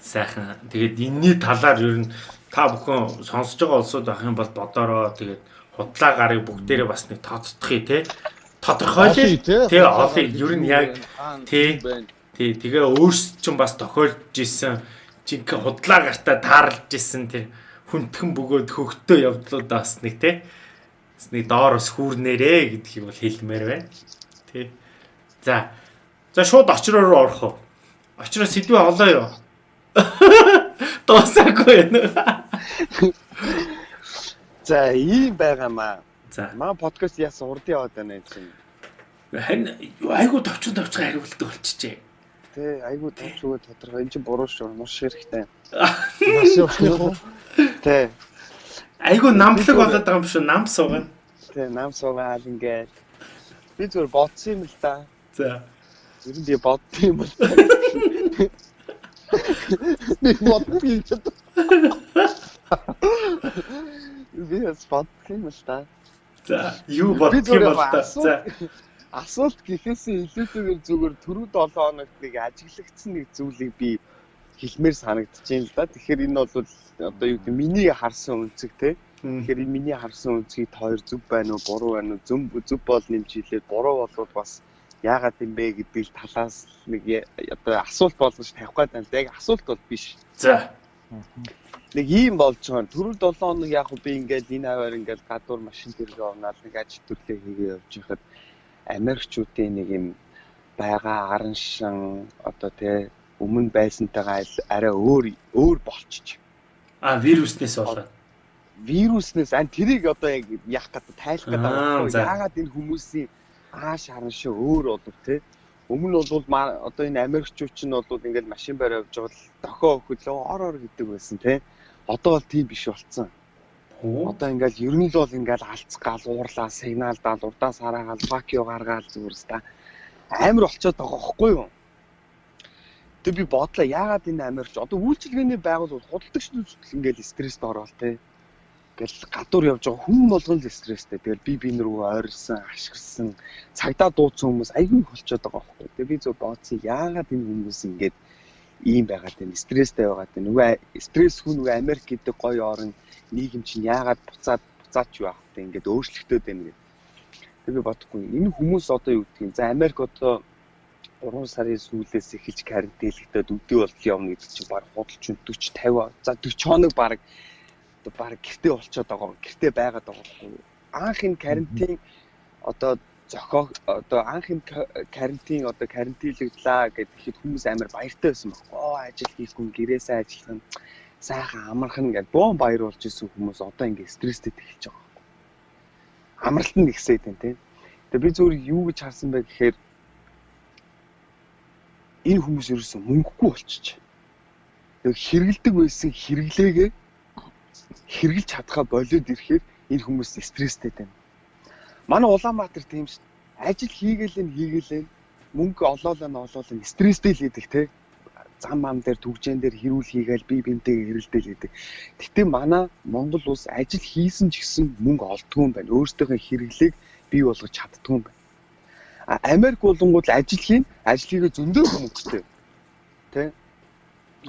Сайхан. Тэгээд энэний талаар ер нь та бүхэн сонсож байгаа улсууд байх юм бол бодороо тэгээд худлаа гарыг бүгдээрээ бас нэг тооцдохыг те тодорхойлъё. Тэгээ олыг ер нь яг тий тий тэгээ өөрсд ч бас тохиолж исэн жинхэнэ худлаа гартаа таарлж исэн тэр хүндхэн бөгөөд хөгтөө явдлуудаас нэг тий нэг доор бас хүүрнээрээ гэдгийг бол хэлмээр байна. Тий. За. За шууд очроо руу орох уу? Очроо сэдвээ олоо юу? Дуусаагүй байна. За, ийм байгаамаа. За. Маа подкаст яасан урд яваад байна чинь. Харин айгу товчхон товчхон хариулт болчихжээ. Тэ айгу товчгоо тодорхой энэ чинь буруу шүү. Маш хэрэгтэй. Маш явах. Тэ. Айгу намлаг болоод байгаа юм шүү. Нам суугана. Тэ, нам суугаал ингээд. Би зүгээр бодсон юм л да. За. Ер нь би бодсон юм л. Би бодсон юм ч. Би бас бодсон юм л да. За, юу бодох юм бол та. За. Асуулт гэхээсээ илүүтэйгээр зүгээр түрүү 7 хоногт нэг ажиглагдсан нэг зүйлийг би хэлмээр санагдчихээн л да. Тэгэхээр энэ бол одоо юу гэдэг миний харсан үнцэг те. Тэгэхээр миний харсан үнцгийг хоёр зөв байна уу, буруу байна уу? Зөв зөв бол нэмж хэлээд буруу болоод бас яагаад юм бэ гэдгийг талаас нэг одоо асуулт болгож тавих гээд байна. Яг асуулт бол биш. За нэг ийм болж байгаа. Түрүү 7 хоног яг би ингээд энэ хаваар ингээд гадуур машин дээрээ орнаад нэг ажил төрлөө хийгээ явж байхад Америкчүүдийн нэг юм байгаа аран шин одоо тий өмнө байсантайгаа арай өөр өөр болчих. А вируснээс болоод. Вируснээс ан тэрийг одоо яг яах гэдэг тайлах гэдэг. Яагаад энэ хүмүүсийн ааш харан шиг өөр болов тий Өмнө бол одоо энэ Америкчууд ч нь бол ингээд машин барь явж байгаа л дохоо хөлөө ор ор гэдэг байсан тий одоо бол тийм биш болцсон. Одоо ингээл ер нь л бол ингээл алцгаал уурлаа сигналдаал урдаас хараагаал факио гаргаал зүгээрс та амар болцоод байгаа байхгүй юу? Тэг би бодлоо яагаад энэ амарч одоо үйлчилгээний байгууллагууд худалдагч нүцтэл ингээл стресст ороод те. Ингээл гадуур явж байгаа хүн болгон л стресстэй. Тэгэл би бин рүү ойрлсон, ашигласан, цагдаа дууцсан хүмүүс айгүй болцоод байгаа байхгүй. Тэг би зөв бооцсон яагаад энэ хүмүүс ингээд ийм байгаад байна. Стресстэй байгаад байна. Нөгөө стресс хүн нөгөө Америк гэдэг гоё орн нийгэм чинь яагаад буцаад буцаад ч байх вэ? Ингээд өөрчлөгдөд байна гэдэг. Тэг би бодохгүй. Энэ хүмүүс одоо юу гэдгийг. За Америк одоо 3 сарын сүүлээс эхэлж карантинлэгдээд өдөө болтол явна гэдэг чинь баг худалч 40 50 за 40 хоног баг баг гэртээ болчиход байгаа. Гэртээ байгаад байгаа. Анх энэ карантин одоо зохио одоо анх юм карантин одоо карантинлэгдлаа гэхэд хүмүүс амар баяртай байсан байхгүй. Оо ажил хийхгүй гэрээсээ ажиллах нь сайхан амархан гэд бөөн баяр болж исэн хүмүүс одоо ингээ стресстэй эхэлж байгаа байхгүй. Амралт нь ихсээд байна тийм. Тэгээ би зүгээр юу гэж харсан бэ гэхээр энэ хүмүүс ерөөсөн мөнгөгүй болчих. Тэг хэрэгэлдэг байсан хэрэглээгээ хэрэгжилж чадхаа болоод ирэхээр энэ хүмүүс стресстэй байна Манай Улаанбаатар тийм ш. Ажил хийгээл нь хийгээл нь мөнгө олоолаа нь олоол нь стресстэй л идэг те. Зам ам дээр төгжэн дээр хэрүүл хийгээл би бинтэйгээ хэрэлдээл гэдэг. Гэтэ манай Монгол улс ажил хийсэн ч гэсэн мөнгө олдгүй юм байна. Өөрсдийнхөө хэрэглээг бий болгож чаддгүй юм байна. А Америк болонгууд ажил хийн, ажлыг зөндөө мөнгөтэй. Тэ?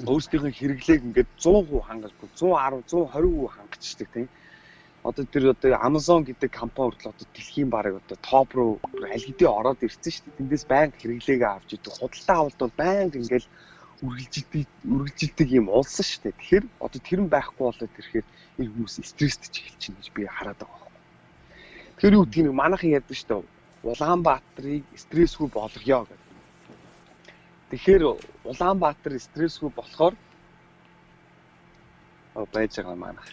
Өөрсдийнхөө хэрэглээг ингээд 100% хангалтгүй 110 120% хангачдаг тийм одоо тэр одоо Amazon гэдэг компани хүртэл одоо дэлхийн бараг одоо топ руу аль хэдийн ороод ирсэн шүү дээ. Тэндээс байнга хэрэглээгээ авч идэг. Худалдаа авалт бол байнга ингээл үргэлжилдэг үргэлжилдэг юм улсан шүү дээ. Тэгэхээр одоо тэр нь байхгүй болоод ирэхээр энэ хүмүүс стресстэй эхэлж чинь гэж би хараад байгаа байхгүй. Тэгэхээр юу гэдгийг манайхан ярьдаг шүү дээ. Улаанбаатарыг стрессгүй болгоё гэдэг. Тэгэхээр Улаанбаатар стрессгүй болохоор байж байгаа манайх.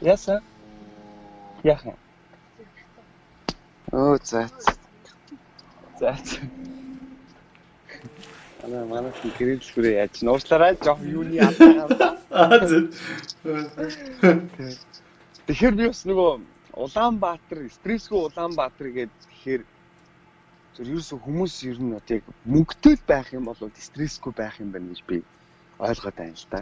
Яса? Яхан. Оо за. За. Ана манай гэрэл хүрээ яаж нуушлаарай жоох юуны алдаа. Аа зөв. Тэгэхээр би бас нөгөө Улаанбаатар, стрессгүй Улаанбаатар гэдэг тэгэхээр зөв ерөөсө хүмүүс ер нь одоо яг мөнгөтэй байх юм бол стрессгүй байх юм байна гэж би ойлгоод байна л да.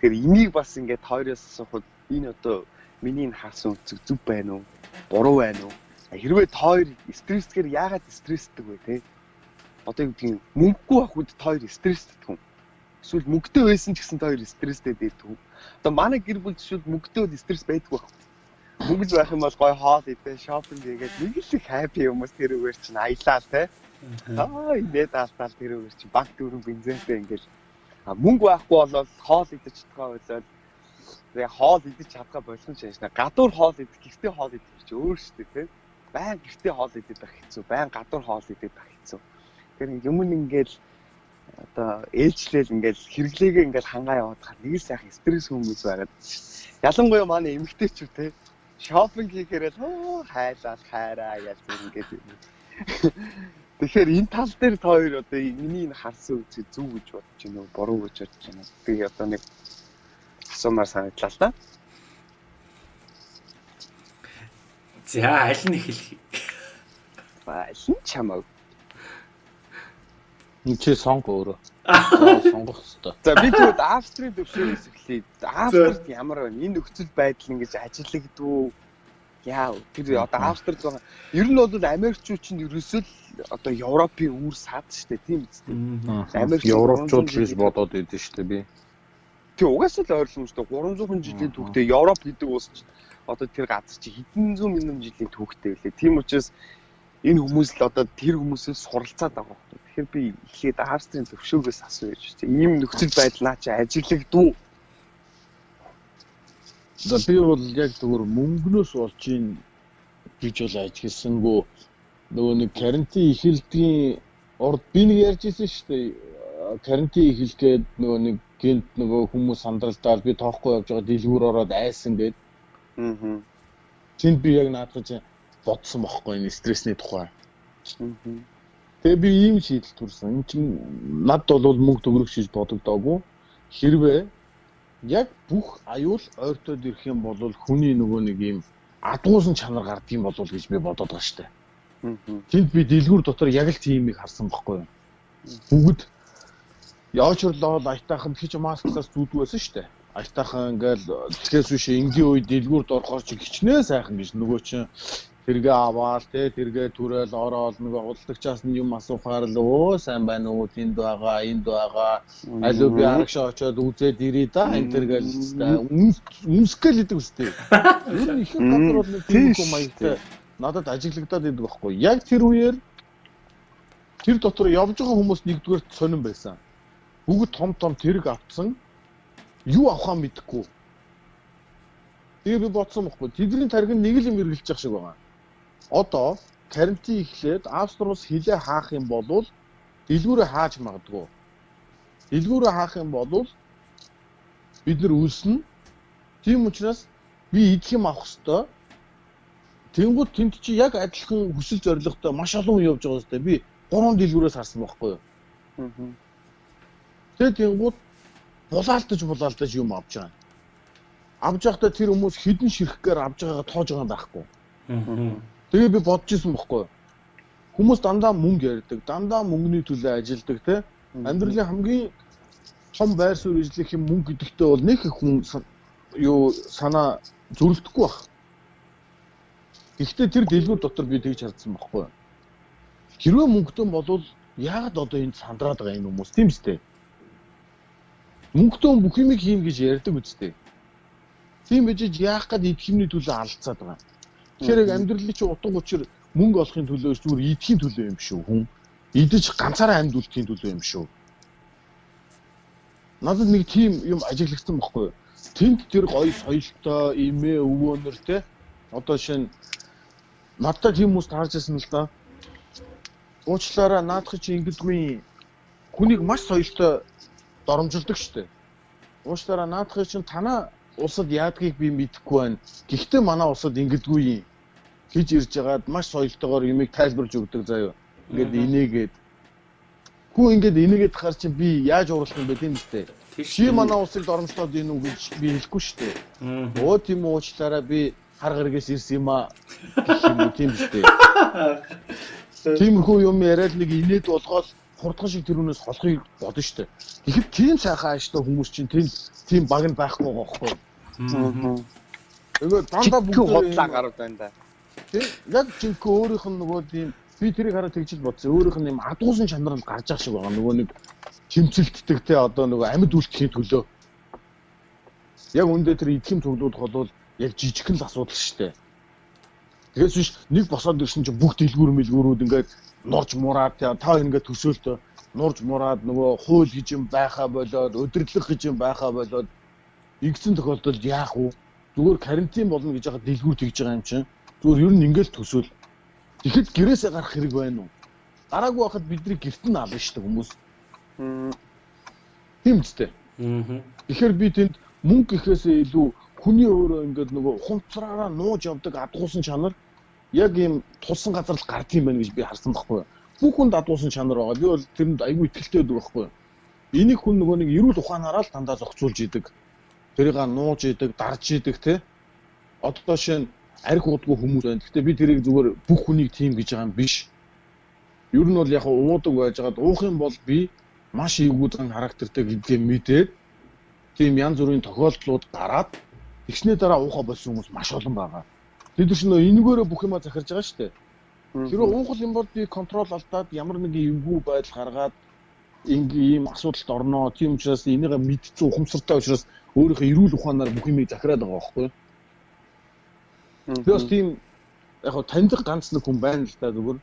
Тэгэхээр энийг бас ингээд хоёроос асуухад энэ одоо миний энэ хаасан үнцэг зүв байна уу? Буруу байна уу? Хэрвээ та хоёр стрессгээр яагаад стрессдэг вэ те? Одоо юу гэдгийг мөнгөгүй авахуд та хоёр стрессдэг хүн. Эсвэл мөнгөтэй байсан ч гэсэн та хоёр стресстэй байдаг. Одоо манай гэр бүл жишүүд мөнгөтэй бол стресс байдгүй байх. Мөнгөж байх юм бол гоё хоол идэх, шопинг хийгээд нэг л их хаппи хүмүүс тэр үгээр чинь аялаа те. Аа инээд алтаал тэр үгээр чинь банк дөрөв бензинтэй ингээл мөнгө байхгүй болоод хоол идэж чадгаа байлаа яг хоол идэж чадгаа болсон ч яашна. Гадуур хоол идэх, гэртээ хоол идэх чи өөр шүү дээ, тийм. Байн гэртээ хоол идэх байх хэцүү, байн гадуур хоол идэх байх хэцүү. Тэгэхээр юм ингээл одоо ээлжлэл ингээл хэрэглээгээ ингээл хангаа яваад хаа нэг сайхан стресс хүмүүс байгаад. Ялангуяа манай эмэгтэйчүүд те шопинг хийхээр л хайлаа хайраа яаж ингээд. Тэгэхээр энэ тал дээр та хоёр одоо миний энэ харсан үгүй зүг гэж бодож байна уу, буруу гэж бодож байна уу? Би одоо нэг асуумаар санагдлаа л да. За аль нь эхлэх? Аль нь чамаг. Энд чи сонго өөрөө. Сонгох хэрэгтэй. За би тэгвэл Австрийн төвшөөс эхлэе. Австрид ямар байна? Энэ нөхцөл байдал ингэж ажиллагддгүй яа тэр одоо Австрид байгаа. Ер нь бол Америкчууд чинь ерөөсөө л одоо Европын үүр сад штэ тийм үстэй. Америк Европчууд гэж бодоод идэв штэ би. Тэг угаасаа л ойлгомжтой 300 жилийн түүхтэй Европ гэдэг улс одоо тэр газар чи хэдэн зуун мянган жилийн түүхтэй байлээ. Тийм учраас энэ хүмүүс л одоо тэр хүмүүсээс суралцаад байгаа юм. Тэгэхээр би эхлээд Австрийн төвшөөгөөс асууя гэж байна. Ийм нөхцөл байдлаа чи ажиглагдв. За би бол яг зөвхөн мөнгнөөс болж ийн гэж бол ажигласангүй нөгөө нэг карантин эхэлдгийн урд би нэг ярьж ирсэн шүү дээ. Карантин эхэлгээд нөгөө нэг гинт нөгөө хүмүүс сандралдаал би тоохгүй явж байгаа дэлгүүр ороод айсан гээд. Аа. Тэнд би яг чинь бодсон бохгүй энэ стрессний тухай. Тэгээ би ийм шийдэл төрсөн. Энд чинь над бол мөнгө төгрөг шиж бодогдоогүй. Хэрвээ яг бүх аюул ойртоод ирэх юм бол хүний нөгөө нэг ийм адгуусан чанар гардыг болов гэж би бодоод байгаа штэ. Тэнд би дэлгүүр дотор яг л тиймийг харсан бохгүй юу. Бүгд Яочрлоо маскаас зүудг байсан шүү дээ. Аятайхан ингээл тэгээс биш энгийн үед дэлгүүрд орохоор чи хичнээн сайхан гэж нөгөө чинь тэргээ аваал те тэргээ түрэл ороод нөгөө худалдагчаас нь юм асуухаар л өө сайн байна уу тэнд байгаа энд байгаа алуу би арагш очоод үзээд ирээ да энэ тэргээл үнсгэл гэдэг үстэй. Нь их бол тийм юм маягтай надад ажиглагдаад идэг байхгүй. Яг тэр үеэр тэр дотор явж байгаа хүмүүс нэгдүгээр сонирн байсан бүгд том том тэрэг авцсан юу авахаа мэдэхгүй. Тэгээ би бодсон бохгүй. Тэдний тариг нэг л юм эргэлж явах шиг байгаа. Одоо карантин эхлээд Австралиус хилээ хаах юм бол дэлгүүрээ хааж магадгүй. Дэлгүүрээ хаах юм бол бид нар үлснэ. Тийм учраас би идэх юм авах хэвээр. Тэнгууд тэнд чи яг адилхан хүсэл зоригтой маш олон юм явж байгаа хэвээр. Би гурван дэлгүүрээс харсан байхгүй юу? Аа Тэгээд тэнгууд булаалтаж булаалтаж юм авч байгаа. Авж байхдаа тэр хүмүүс хідэн ширхгээр авж байгаагаа тоож байгаа байхгүй. Тэгээ би бодож исэн бохгүй? Хүмүүс дандаа мөнгө ярьдаг, дандаа мөнгөний төлөө ажилдаг те. Амьдралын хамгийн том байр суурь эзлэх юм мөнгө гэдэгтээ бол нэг их хүн юу санаа зөрөлдөхгүй баг. Гэхдээ тэр дэлгүүр дотор би тэгж хардсан байхгүй. Хэрвээ мөнгөтэй болвол яагаад одоо энд сандраад байгаа энэ хүмүүс тийм үстэй. Мөнгөтэй бүх юмыг хийн гэж ярьдаг үстэй. Тийм байж яах гээд идэхмний төлөө алдцаад байгаа. Тэгэхээр яг амьдралын чинь утга учир мөнгө олохын төлөө зүгээр идэхийн төлөө юм шүү хүн. Идэж ганцаараа амьд үлдэхийн төлөө юм шүү. Надад нэг тийм юм ажиглагдсан байхгүй юу? Тэнд тэр гоё соёлтой, имээ, өвөөнөр те одоо шинэ надад тийм хүмүүс таарч ирсэн л да. Уучлаарай наадах чи ингэдэггүй хүнийг маш соёлтой доромжилдог штэ. Уучлаарай наадах чинь танаа улсад яадгийг би мэдэхгүй байна. Гэхдээ манай улсад ингэдэггүй хийж ирж байгаад маш соёлтойгоор юмыг тайлбарж өгдөг заяа. Ингээд инээгээд Хүү ингээд энийгээд хахаар чи би яаж уруулах юм бэ тийм үстэй. Чи манай улсыг доромжлоод ийн үү гэж би хэлэхгүй шүү дээ. Өө тийм үү уучлаарай би хар гаргээс ирсэн юм аа гэх юм уу тийм үстэй. Тиймэрхүү юм яриад нэг инээд болгоод хурдхан шиг тэрүүнээс холхыг бодно шүү дээ. Тэгэхэд тийм сайхан ааштай хүмүүс чинь тийм тийм баг нь байхгүй байхгүй. Тэгээд дандаа бүгд хотлаа гарууд байна да. Тийм яг жинхэнэ өөрийнх нь нөгөө тийм би тэрийг хараад тэгжил бодсон. Өөрийнх нь юм адгуусан чанар нь гарч ах шиг байгаа. Нөгөө нэг тэмцэлтдэг те одоо нөгөө амьд үлдэхийн төлөө. Яг үндэ тэр идэхим төглүүд бол яг жижигхэн л асуудал шүү дээ. Тэгээс биш нэг босоод ирсэн чинь бүх дэлгүүр мэлгүүрүүд ингээд норж мураад та ингээд төсөөлтөө нурж мураад нөгөө хууль гэж юм байхаа болоод өдөрлөх гэж юм байхаа болоод игцэн тохиолдолд яах вэ? Зүгээр карантин болно гэж яхад дэлгүүр тэгж байгаа юм чинь. Зүгээр ер нь ингээд төсөөл Тэгэхэд гэрээсээ гарах хэрэг байна уу? Гараагүй байхад бидний гэрт нь ална шүү дээ хүмүүс. Тийм үстэй. Аа. Тэгэхээр би тэнд мөнгө гэхээсээ илүү хүний өөрөө ингээд нөгөө хунцраараа нууж явдаг адгуусан чанар яг ийм тулсан газар л гардыг байна гэж би харсан байхгүй. Бүх хүнд адгуусан чанар байгаа. Би бол тэрэнд айгүй ихтэй байдаг байхгүй. Энийг хүн нөгөө нэг эрүүл ухаанаараа л дандаа зохицуулж идэг. Тэрийг нууж идэг, дарж идэг те. Одоо шинэ арх удгүй хүмүүс байна. Гэхдээ би тэрийг зүгээр бүх хүнийг тийм гэж байгаа юм биш. Ер нь бол яг уудаг байж байгаад уух юм бол би маш эвгүйдэн характертэй гэдгээ мэдээд тийм янз бүрийн тохиолдлууд гараад тэгснээ дараа уухаа болсон хүмүүс маш олон байгаа. Тэд нар шинэ энэгээрээ бүх юма захирж байгаа шүү дээ. Хэрэв уухал юм бол би контрол алдаад ямар нэгэн эвгүй байдал гаргаад ингээм ийм асуудалд орноо. Тийм учраас энийг мэдчихсэн ухамсартай учраас өөрийнхөө эрүүл ухаанаар бүх юмыг захираад байгаа байхгүй юу? Би бас тийм яг таньдаг ганц нэг хүн байна л да зүгээр.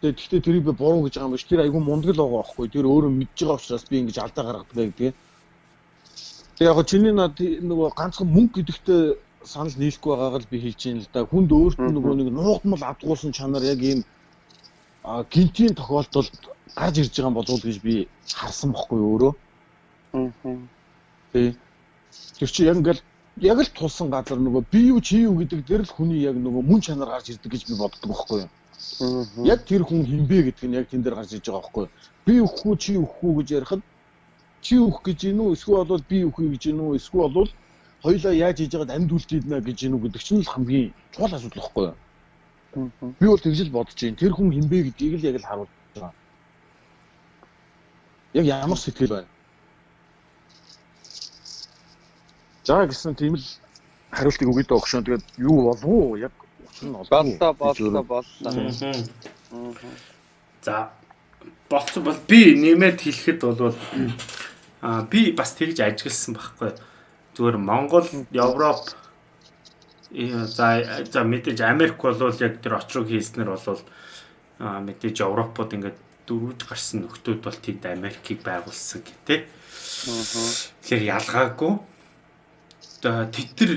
Тэгээ гэхдээ тэрийг би буруу гэж байгаа юм биш. Тэр айгүй мундаг л байгаа байхгүй. Тэр өөрөө мэдж байгаа учраас би ингэж алдаа гаргадаг гэдэг. Тэгээ яг чиний над нөгөө ганцхан мөнгө гэдэгтээ санал нийлэхгүй байгааг л би хэлж байна л да. Хүнд өөрт нь нөгөө нэг нуугдмал авдгуулсан чанар яг ийм гинтийн тохиолдолд гарч ирж байгаа болов уу гэж би харсан бохгүй өөрөө. Аа. Тий. Тэр чи яг ингээл яг л тулсан газар нөгөө би юу чи юу гэдэг дээр л хүний яг нөгөө мөн чанар гарч ирдэг гэж би боддог байхгүй юу. Яг тэр хүн хинбэ гэдэг нь яг тэн дээр гарч иж байгаа байхгүй юу. Би өхгүй чи өхгүй гэж ярихад чи өөх гэж гин үү эсвэл бол би өөхүй гэж гин үү эсвэл бол хоёлаа яаж хийж байгаад амьд үлдээднэ гэж гин үү гэдэг чинь л хамгийн чухал асуудал байхгүй юу. Би бол тэгж л бодож байна. Тэр хүн хинбэ гэдгийг л яг л харуулж байгаа. Яг ямар сэтгэл байна За гэсэн тийм л хариултыг өгье дөө өгшөн. Тэгээд юу болов уу? Яг учир нь боллоо, боллоо, боллоо. За болцсон бол би нэмээд хэлэхэд бол аа би бас тэгж ажигласан байхгүй. Зүгээр Монгол, Европ за за мэдээж Америк бол яг тэр очрог хийснээр бол аа мэдээж Европод ингээд дөрвж гарсан нөхдүүд бол тэнд Америкийг байгуулсан. Аа. Тэгэхээр ялгаагүй тэд нар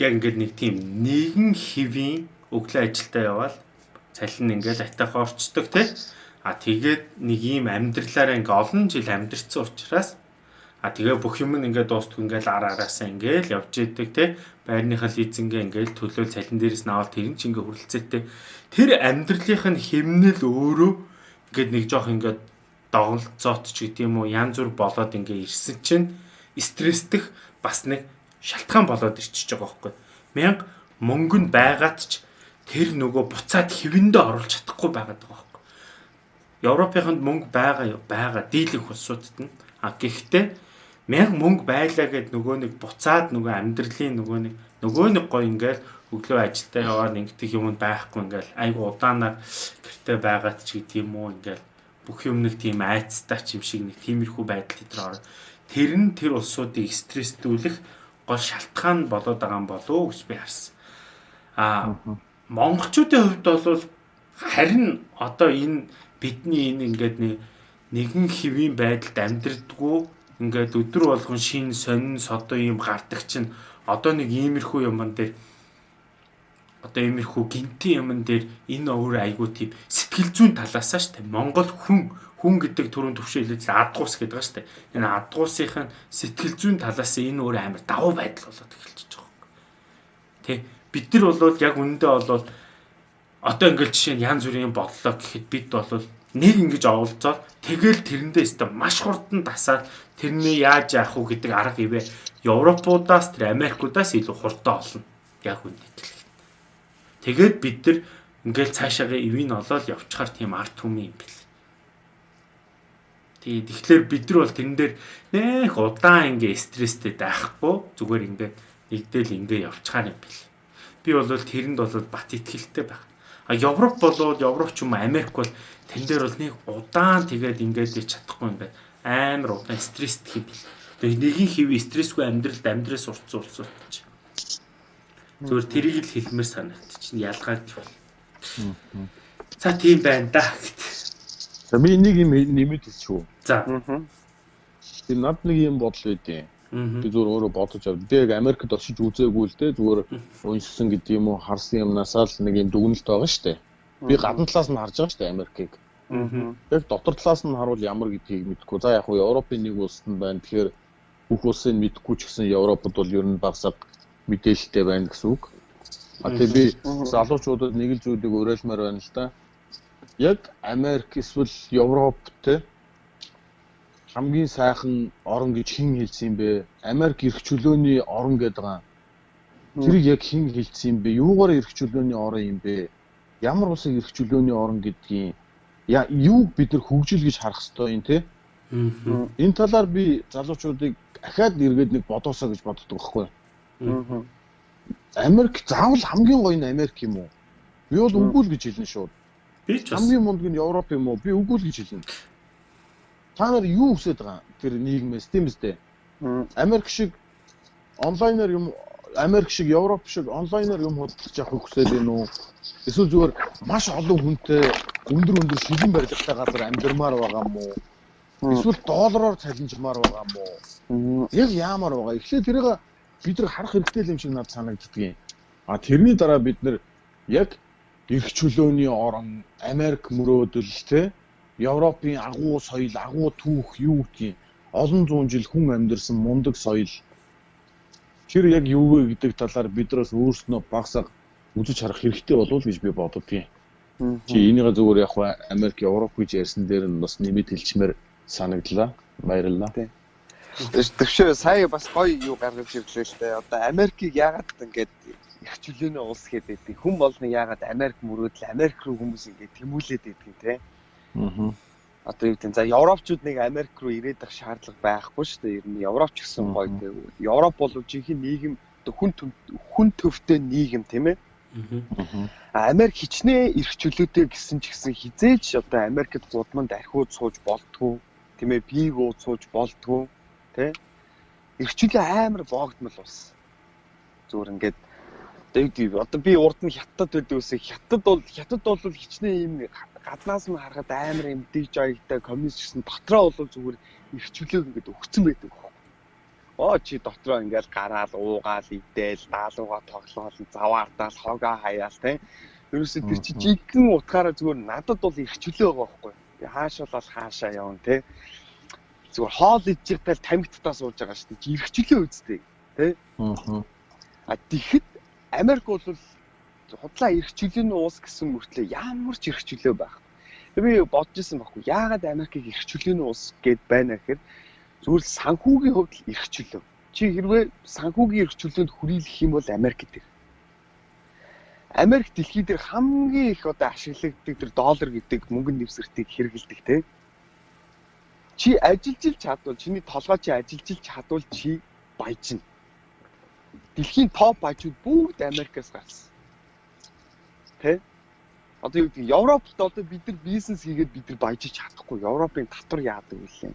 яг ингээд нэг тийм нэгэн хэвийн өглөө ажилдаа явбал цалин ингээд атайхан орчдөг тий. А тэгээд нэг ийм амьдралаараа ингээ олон жил амьдэрсэн учраас а тэгээ бүх юм ингээд дуустгүй ингээд ар араасаа ингээд явж идэг тий. Байрныхаа лизингээ ингээд төлөөл цалин дээрээс навал тэр нь ч ингээд хүрэлцээтэй. Тэр амьдралынх нь хэмнэл өөрөө ингээд нэг жоох ингээд доголцоот ч гэдэг юм уу янз бүр болоод ингээд ирсэн чинь стрессдэх бас нэг шалтгаан болоод ирчихэж байгаа байхгүй. Мянга мөнгө нь байгаад ч тэр нөгөө буцаад хэвэндээ оруулж чадахгүй байгаад байгаа байхгүй. Европынханд мөнгө байгаа байгаа дийлэнх улсуудад нь а гэхдээ мянга мөнгө байлаа гэд нөгөө нэг буцаад нөгөө амьдралын нөгөө нэг нөгөө нэг гой ингээл өглөө ажилдаа яваад ингэдэг юм байхгүй ингээл айгу удаанаар гэртээ байгаад ч гэдэг юм уу ингээл бүх юм нэг тийм айцтай ч юм шиг нэг тиймэрхүү байдал дээр орно. Тэр нь тэр улсуудыг стресстүүлэх гол шалтгаан болоод байгаа юм болов уу гэж би харсан. Аа монголчуудын хувьд бол харин одоо энэ бидний энэ ингээд нэгэн хэвийн байдалд амьдрдгүү ингээд өдөр болгон шин сонин содоо юм гардаг чинь одоо нэг иймэрхүү юмн дээр одоо иймэрхүү гинти юмн дээр энэ өөр айгуу тийм сэтгэл зүйн талаасаа штэ Монгол хүн хүн гэдэг төрөнд төвшөлөж адгуус гэдэг ба штэ энэ адгуусынх нь сэтгэл зүйн талаас энэ өөр амар давуу байдал болоод эхэлчихэж байгаа юм. Тэ бид нар бол яг үнэндээ бол одоо ингээл жишээ нь янз бүрийн бодлоо гэхэд бид бол нэг ингэж оволцоод тэгэл тэрэндээ өстө маш хурдан тасаад тэрний яаж яах вэ гэдэг арга ивэ Европуудаас тэр Америкуудаас илүү хурдан олно. Яг үнэ хэлэх. Тэгээд бид нар ингээл цаашаагаа ивэн олоод явчихаар тийм арт түмэн юм бэл. Тэгээд тэгэхээр бид нар бол тэрэн дээр нэх удаан ингээ стресстэй байхгүй зүгээр ингээ нэгдэл ингээ явчихаар юм бэл. Би бол тэрэнд бол бат итгэлтэй байна А Европ болоод Европ ч юм уу Америк бол тэн дээр бол нэг удаан тэгээд ингээд чадахгүй ингээд амар удаан стресст хийх бил. Тэгээд нэгin хэв стрессгүй амьдралд амьдраас уртсан улсууд ч. Зүгээр тэрийг л хэлмээр санагд чинь ялгаад бол. За тийм байна да гэт. За би нэг юм нэмэт хэлчихв. За. Тэр над нэг юм бодол үүдээ. Би зүгээр өөрөө бодож авд. Би яг Америкт очиж үзээгүй л дээ. Зүгээр уншсан гэдэг юм уу, харсан юмнасаа л нэг юм дүгнэлт байгаа шүү дээ. Би гадна талаас нь харж байгаа шүү дээ Америкийг. Яг дотор талаас нь харуул ямар гэдгийг мэдэхгүй. За яг хуу Европын нэг улсад нь байна. Тэгэхээр бүх улсыг мэдэхгүй ч гэсэн Европод бол ер нь багсаг мэдээлэлтэй байна гэсэн үг. А тэгээ би залуучуудад нэг л зүйлийг уриалмаар байна л да. Яг Америк эсвэл Европ те хамгийн сайхан орон гэж хэн хэлсэн юм бэ? Америк эрх чөлөөний орон гэдэг байгаа. Тэрийг яг хэн хэлсэн юм бэ? Юугаар эрх чөлөөний орон юм бэ? Ямар улсыг эрх чөлөөний орон гэдгийг яа юу бид нар хөгжил гэж харах ёстой юм те? Энэ талаар би залуучуудыг ахаад эргээд нэг бодоосоо гэж боддог байхгүй. Америк заавал хамгийн гоё нь Америк юм уу? Би бол үгүй л гэж хэлнэ шууд. Би ч хамгийн мундаг нь Европ юм уу? Би үгүй л гэж хэлнэ та нар юу хүсэж байгаа тэр нийгмээс тийм үстэй. Америк шиг онлайнаар юм Америк шиг Европ шиг онлайнаар юм худалдаж авах хүсэж байна уу? Эсвэл зүгээр маш олон хүнтэй өндөр өндөр шилэн барилгатай газар амьдмаар байгаа юм уу? Эсвэл доллараар цалинжмаар байгаа юм уу? Яг яамаар байгаа. Эхлээд тэрийг бид нар харах хэрэгтэй юм шиг надад санагддгийг. А тэрний дараа бид нар яг эрх чөлөөний орон Америк мөрөөдөл те Европын агуу соёл, агуу түүх юу гэдгийг олон зуун жил хүн амьдэрсэн мундаг соёл тэр яг юу вэ гэдэг талаар бидраас өөрснөө багсаг үзэж харах хэрэгтэй болов уу гэж би боддгийн. Чи энийгээ зүгээр яг Америк, Европ гэж ярьсан дээр нь бас нэмэт хэлчмээр санагдлаа. Баярлалаа. Төвшөө сая бас гоё юу гаргаж ирлээ л дээ. Одоо Америкийг яагаад ингэж их чөлөөний улс гэдэг. Хүн болно яагаад Америк мөрөөдөл Америк руу хүмүүс ингэ тэмүүлээд байдаг юм те. Аа. Одоо юу гэдэг за Европчууд нэг Америк руу ирээд ах шаардлага байхгүй шүү дээ. Ер нь Европч гэсэн гоё дээ. Европ бол жинхэнэ нийгэм хүн хүн төвтэй нийгэм тийм ээ. Аа. Америк хичнээн эрх чөлөөтэй гэсэн ч гэсэн хизээч одоо Америкт гудманд архиуд сууж болтгоо тийм ээ бийг ууд сууж болтгоо тий эрх чөлөө амар боогдмал ус зүгээр ингээд одоо би урд нь хятад байдаг үсэ хятад бол хятад бол хичнээн юм гаднаас нь харахад амар юм диж аягтай коммунист гэсэн дотроо бол зүгээр ирчвлэг ингээд өгцөн байдаг. Оо чи дотроо ингээд гараал уугаал идэл даалууга тоглоол заваардаал хогоо хаяал те. Ерөөсө тэр чи жигэн утгаараа зүгээр надад бол ирчвлээ байгаа байхгүй. Хаашаа бол хаашаа явна те. Зүгээр хоол байгаал тамхитдаа сууж байгаа шүү дээ. Ирчвлээ үсттэй те. Аа. А тэгэхэд Америк бол худлаа эрх чөлөөний уус гэсэн мөртлөө ямар ч эрх чөлөө байх. Би бодож исэн байхгүй. Яагаад Америкийг эрх чөлөөний уус гэд байна гэхээр зүгээр санхүүгийн хувьд л эрх чөлөө. Чи хэрвээ санхүүгийн эрх чөлөөнд хүрээлэх юм бол Америк гэдэг. Америк дэлхий дээр хамгийн их одоо ашиглагддаг тэр доллар гэдэг мөнгөнд нэвсэртийг хэрэгэлдэг те. Чи ажиллаж ил чадвал чиний толгой чи ажиллаж ил чадвал чи баяжна. Дэлхийн топ баяжууд бүгд Америкаас гарсан. Тэ? Одоо юу гэдэг Европт одоо бид нар бизнес хийгээд бид нар баяжиж чадахгүй. Европын татвар яадаг вэ?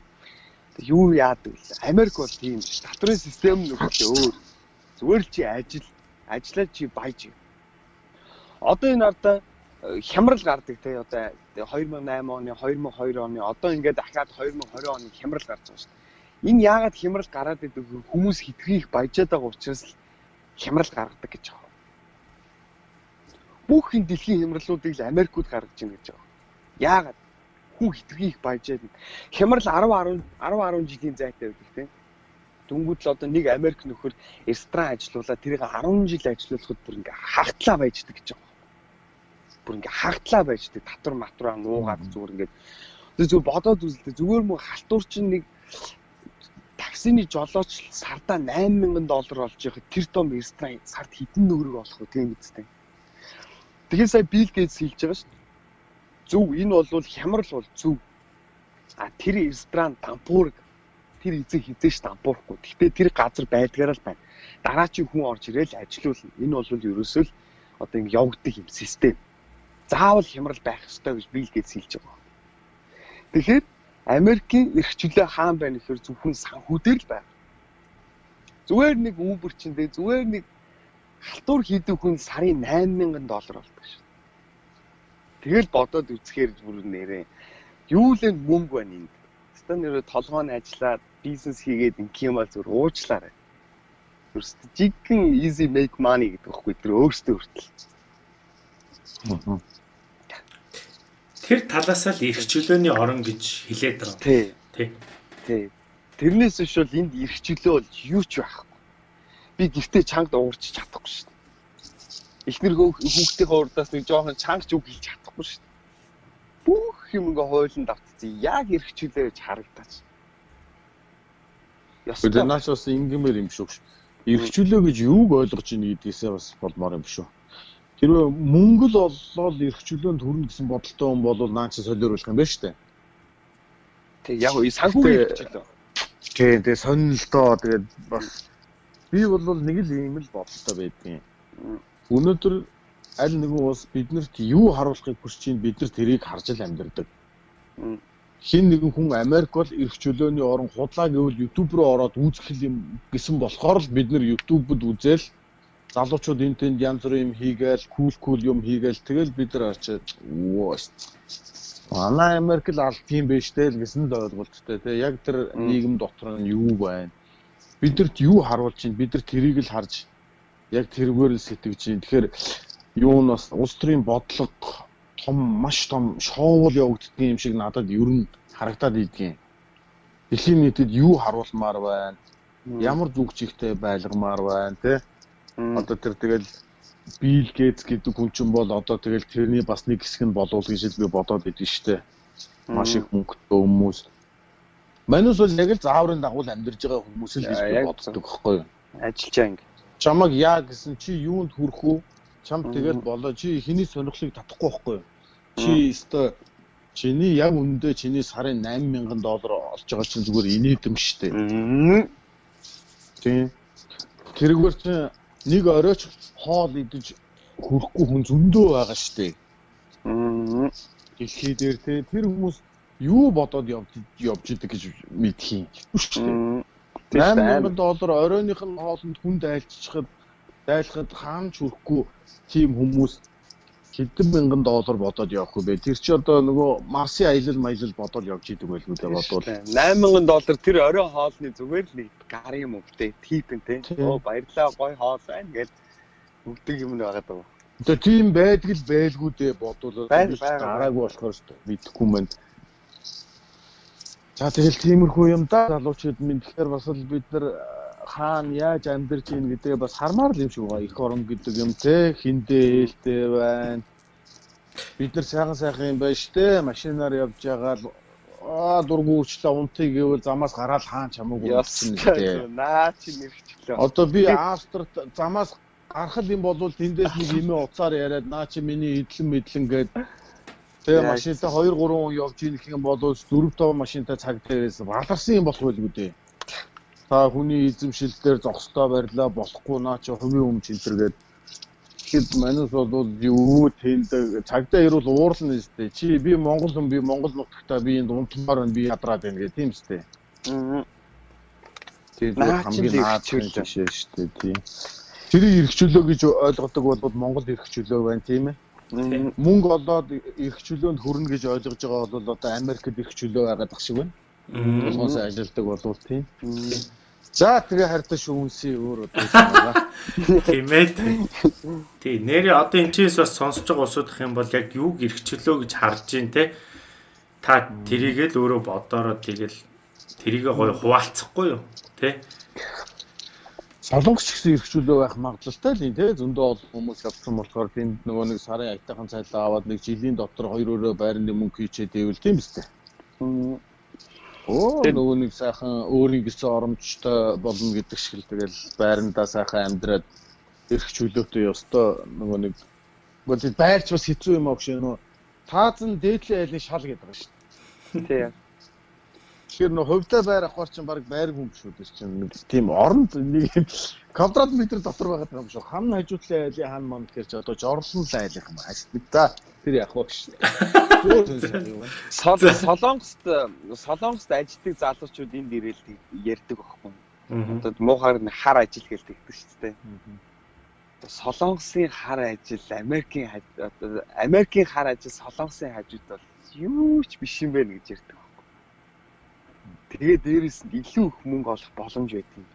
Юу яадаг вэ? Америк бол тийм биш. Татврын систем нь өөр. Зүгээр л чи ажил, ажиллаад чи баяж. Одоо энэ ардаа э, хямрал гардаг те одоо 2008 оны 2002 оны одоо ингээд дахиад 2020 оны хямрал гарч байгаа шүү дээ. Энэ яагаад хямрал гараад идэг хүмүүс хитрхийх баяжаад байгаа учраас хямрал гаргадаг гэж байгаа. Бүх энэ дэлхийн хямралуудыг л Америкууд гаргаж байна гэж байгаа. Яагаад? Хүн хитрхийх баяжаад хямрал 10 10 10 10 жилийн зайтай байдаг тийм. Дүнгууд л одоо нэг Америк нөхөр ресторан ажилуулаад тэрийг 10 жил ажилуулахад бүр ингээ хагтлаа байждаг гэж байгаа. Бүр ингээ хагтлаа байждаг. Татвар матураа нуугаад зүгээр ингээ зүгээр бодоод үзэлтэй зүгээр мөн халтур чинь нэг таксины жолооч сардаа 8000 доллар олж яхад тэр том ресторан сард хэдэн нөрөг олох вэ тийм үстэй. Тэгэхээр сая Билл Гейтс хэлж байгаа шүү. Зөв энэ бол хямрал бол зөв. А тэр ресторан Тампург тэр эзэн хизээш Тампурхгүй. Гэхдээ тэр газар байдгаараа л байна. Дараачийн хүн орж ирэл ажилуулна. Энэ бол ерөөсөө л одоо ингэ явагддаг юм систем. Заавал хямрал байх ёстой гэж Билл Гейтс хэлж байгаа. Тэгэхээр Америкийн эрх чөлөө хаан байна гэхээр зөвхөн санхүү дээр л байна. Зүгээр нэг Uber чинь дээ зүгээр нэг халтур хийдэг хүн сарын 8000 доллар болдог шүү. Тэгэл бодоод үзэхээр бүр нэрээ юу л мөнгө байна энд. Ста нэрээ толгойн ажиллаад бизнес хийгээд инх юм бол зүр уучлаарай. Зүрст жиггэн easy make money гэдэг байхгүй тэр өөртөө хүртэл. Тэр талаасаа л эрх чөлөөний орон гэж хэлээд байгаа. Тий. Тий. Тий. Тэрнээс биш бол энд эрх чөлөө бол юу ч байхгүй. Би гэртээ чангад уурч чадахгүй шүү дээ. Эхнэр хүүхдийнхээ урдаас нэг жоохон чангач үг хэлж чадахгүй шүү дээ. Бүх юм ингээ хойлон давтцсан. Яг эрх чөлөө гэж харагдаач. Ястаа наач бас ингэмээр юм шүү. Эрх чөлөө гэж юуг ойлгож ийн гэдгээсээ бас болмоор юм шүү. Хэрвээ мөнгө л оллоо эрх чөлөөнд хүрнэ гэсэн бодолтой хүн бол наач солиоруулах юм байна шүү дээ. Тэг яг уу санхүү эрх чөлөө. Тий, тэгээ сонирхолтой тэгээд бас би бол нэг л ийм л бодолтой байдгийн. Өнөөдөр аль нэгэн ус биднэрт юу харуулахыг хүсэж чинь бид нар тэрийг харж л амьдардаг. Хин нэгэн хүн Америк бол эрх чөлөөний орон худлаа гэвэл YouTube руу ороод үзэх юм гэсэн болохоор л бид нар YouTube-д үзэл залуучууд энэ тэнд янз бүрийн юм хийгээл кул кул юм хийгээл тэгэл бид нар очиад оо манай Америк л алт юм биш тэл гэсэн л ойлголттой тий яг тэр нийгэм дотор нь юу байна? Бидэрт юу харуулж чинь? Бид нар тэрийг л харж яг тэргээр л сэтгэж чинь. Тэгэхээр юу нь бас улс төрийн бодлого том маш том шоувол явагддаг юм шиг надад ер нь харагдаад идэгэн. Дэлхийн нийтэд юу харуулмаар байна? Ямар зүг чигтэй байлгамаар байна тий Одоо тэр тэгэл Bill Gates гэдэг хүн чинь бол одоо тэгэл тэрний бас нэг хэсэг нь болов гэж би бодоод идэв штэ. Маш их мөнгөтэй хүмүүс. Манус бол яг л зааврын дагуу амьдарж байгаа хүмүүс л гэж би боддог байхгүй юу? Ажиллаж ингэ. Чамаг яа гэсэн чи юунд хүрэх үү? Чам тэгэл болоо чи хэний сонирхлыг татахгүй байхгүй юу? Чи өстой чиний яг үндэ чиний сарын 8000 доллар олж байгаа чинь зүгээр инээдэм штэ. Тийм. Тэргээр чинь нэг оройч хоол идэж хөрөхгүй хүн зөндөө байгаа дээ. Дэлхий дээр те тэр хүмүүс юу бодоод явж явж идэг гэж мэдхийн шүү дээ. 8000 доллар оройных нь хоолнд хүнд айлччихад дайлахад хаан ч хөрөхгүй тийм хүмүүс хэдэн мянган доллар бодоод явах вэ? Тэр чи одоо нөгөө Марсын аялал маялал бодоод явж идэг байлгүй дээ бодвол. 8000 доллар тэр орой хоолны зүгээр л нэг гарын мөвтэй типэн те. Оо баярлаа гой хоол байна гэж өгдөг юм нь байгаа даа. Тэгээ тийм байдаг л байлгүй дээ бодвол гараагүй болохоор мэдэхгүй юм байна. За тэгэл тиймэрхүү юм да залуучууд минь тэгэхээр бас л бид нар хаана яаж амьдарч ийн гэдэг бас хармаар л юм шиг байгаа. Их орон гэдэг юм те хиндээ ээлтэй байна. Бид нар сайхан сайхан юм байна штэ. Машинаар явж байгаа л аа дургу үрчлээ унтыг гэвэл замаас гараад хаан чамаагүй явчихна гэдэг. Наа чи нэрчлээ. Одоо би Австрт замаас гарахад юм бол тэндээс нэг имээ уцаар яриад наа чи миний идлэн мэдлэн гээд тэгээ машинтай 2 3 хүн явж ийх юм бол 4 5 машинтай цаг дээрээс баларсан юм болох байлгүй дээ. Та хүний эзэмшилтээр зогсдоо барьлаа болохгүй наа чи хувийн өмч энэ гээд Тэгэхэд манус бол юу тэлдэг цагдаа ирүүл уурлна нэстэй. Чи би Монгол хүн би Монгол нутагтаа би энэ унтмаар байна би ядраад байна гэх тийм. Аа. Тэгээд хамгийн наадлын жишээ шүү дээ тийм. Тэрийг эргчүүлөө гэж ойлгодог бол Монгол эргчүүлөө байна тийм ээ. Мөнгө олоод эргчүүлөөнд хүрнэ гэж ойлгож байгаа бол одоо Америкт эргчүүлөө байгаад ах шиг байна. Тусгаас ажилдаг болвол тийм. За тэгээ харьцаа шүүнсээ өөр одоо байна. Тийм ээ. Тий, нэрээ одоо энэ чээс бас сонсож байгаа усуудах юм бол яг юуг эргчлөө гэж харж гин те. Та тэрийгэл өөрөө бодороо тэгэл тэрийгээ гоё хуваалцахгүй юу? Тэ? Солонгос гэсэн эргчлөө байх магадлалтай л юм те. Зөндөө олон хүмүүс авсан болохоор тэнд нөгөө нэг сарын аятайхан цайлаа аваад нэг жилийн дотор хоёр өрөө байрны мөнгө хийчээд ивэл тийм үстэй. Оо нөгөө нэг сайхан өөрийн гэсэн оромжтой болно гэдэг шиг л тэгэл байрандаа сайхан амьдраад эрх чөлөөтэй ёстой нөгөө нэг үгүй байрч бас хэцүү юм аа гэж нөө таазан дээдлийн айлын шал гэдэг байгаа шүү дээ. Тийм. Тэгэхээр нөө хувьдаа байр авахар чинь баг байр хүн шүү дээ чинь нэг тийм оронд нэг квадрат метр дотор байгаа юм шүү. Хам хажуутлын айлын хан манд гэж одоо жорлон л айлын юм аа. За тэр яг уу шүү. Солонгост Солонгост ажилладаг залуучууд энд ирээд ярьдаг байхгүй. Одоо муухаар хар ажил гэж тэгдэг шүү дээ. Солонгосын хар ажил, Америкийн одоо Америкийн хар ажил, Солонгосын хажууд бол юу ч биш юм байна гэж ярьдаг Тэгээ дээрэс нь илүү их мөнгө олох боломж байдгийг.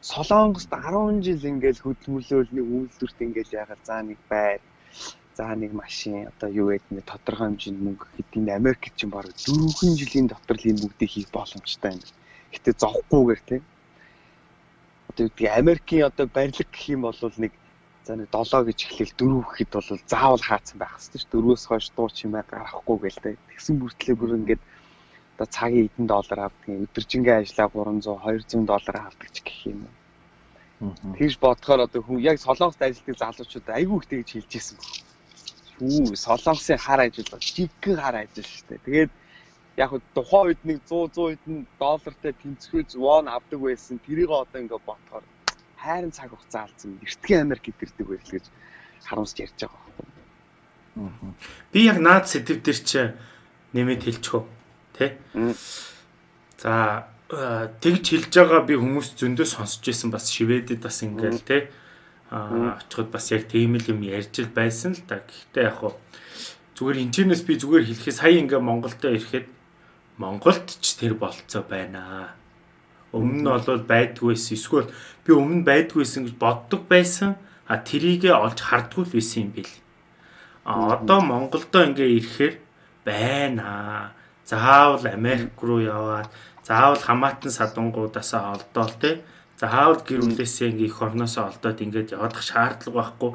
Солонгост 10 жил ингээл хөдөлмөрлөөл нэг үйлдвэрт ингээл ягаад заа нэг байр за нэг машин одоо юу гэдэг нэг тодорхой хэмжээнд мөнгө хэдийн Америкт чинь баг 4 жилийн дотор л ийм бүгдийг хийх боломжтой юм. Гэтэ зовхгүйгээр тийм. Одоо юу гэдэг Америкийн одоо барилга гэх юм бол нэг за нэг 7 гэж эхлээл 4 гэхэд бол заавал хаацсан байх шүү. 4-өөс хойш дуу чимээ гарахгүй гээл тэ. Тэгсэн бүртлээ бүр ингээд одоо цагийн эдэн доллар авдаг өдөржингээ ажиллаа 300 200 доллар авдаг ч гэх юм уу. Тэгж бодохоор одоо хүн яг солонгост ажилладаг залуучууд айгүй их тэгж хэлж ирсэн баг. Шүү солонгосын хар ажил бол жиггэн хар ажил шүү дээ. Тэгээд яг тухайн үед нэг 100 100 хэдэн доллартай тэнцвэрж вон авдаг байсан. Тэрийг одоо ингээд бодохоор хайрын цаг хугацаа алдсан. Эртхэн Америк гэдэрдэг байл гэж харамсч ярьж байгаа байхгүй. Би яг наад сэдв дээр чи нэмэт хэлчихв тий. За тэгж хэлж байгаа би хүмүүс зөндөө сонсч байсан бас шивэдэд бас ингээл тий. Аа очиход бас яг тийм л юм ярьж л байсан л да. Гэхдээ яг хуу зүгээр энэчнээс би зүгээр хэлэхэд сая ингээ Монголдо ирэхэд Монголд ч тэр болцоо байна. Өмнө нь бол байдгүйсэн эсвэл би өмнө байдгүйсэн гэж боддог байсан. А тэрийгэ олж хардггүй л байсан юм бэл. А одоо Монголдо ингээ ирэхээр байна заавал Америк руу яваад заавал хамаатан садангуудаасаа олдоол те заавал гэр бүлээсээ ингээ их орноосоо олдоод ингээд явах шаардлага байхгүй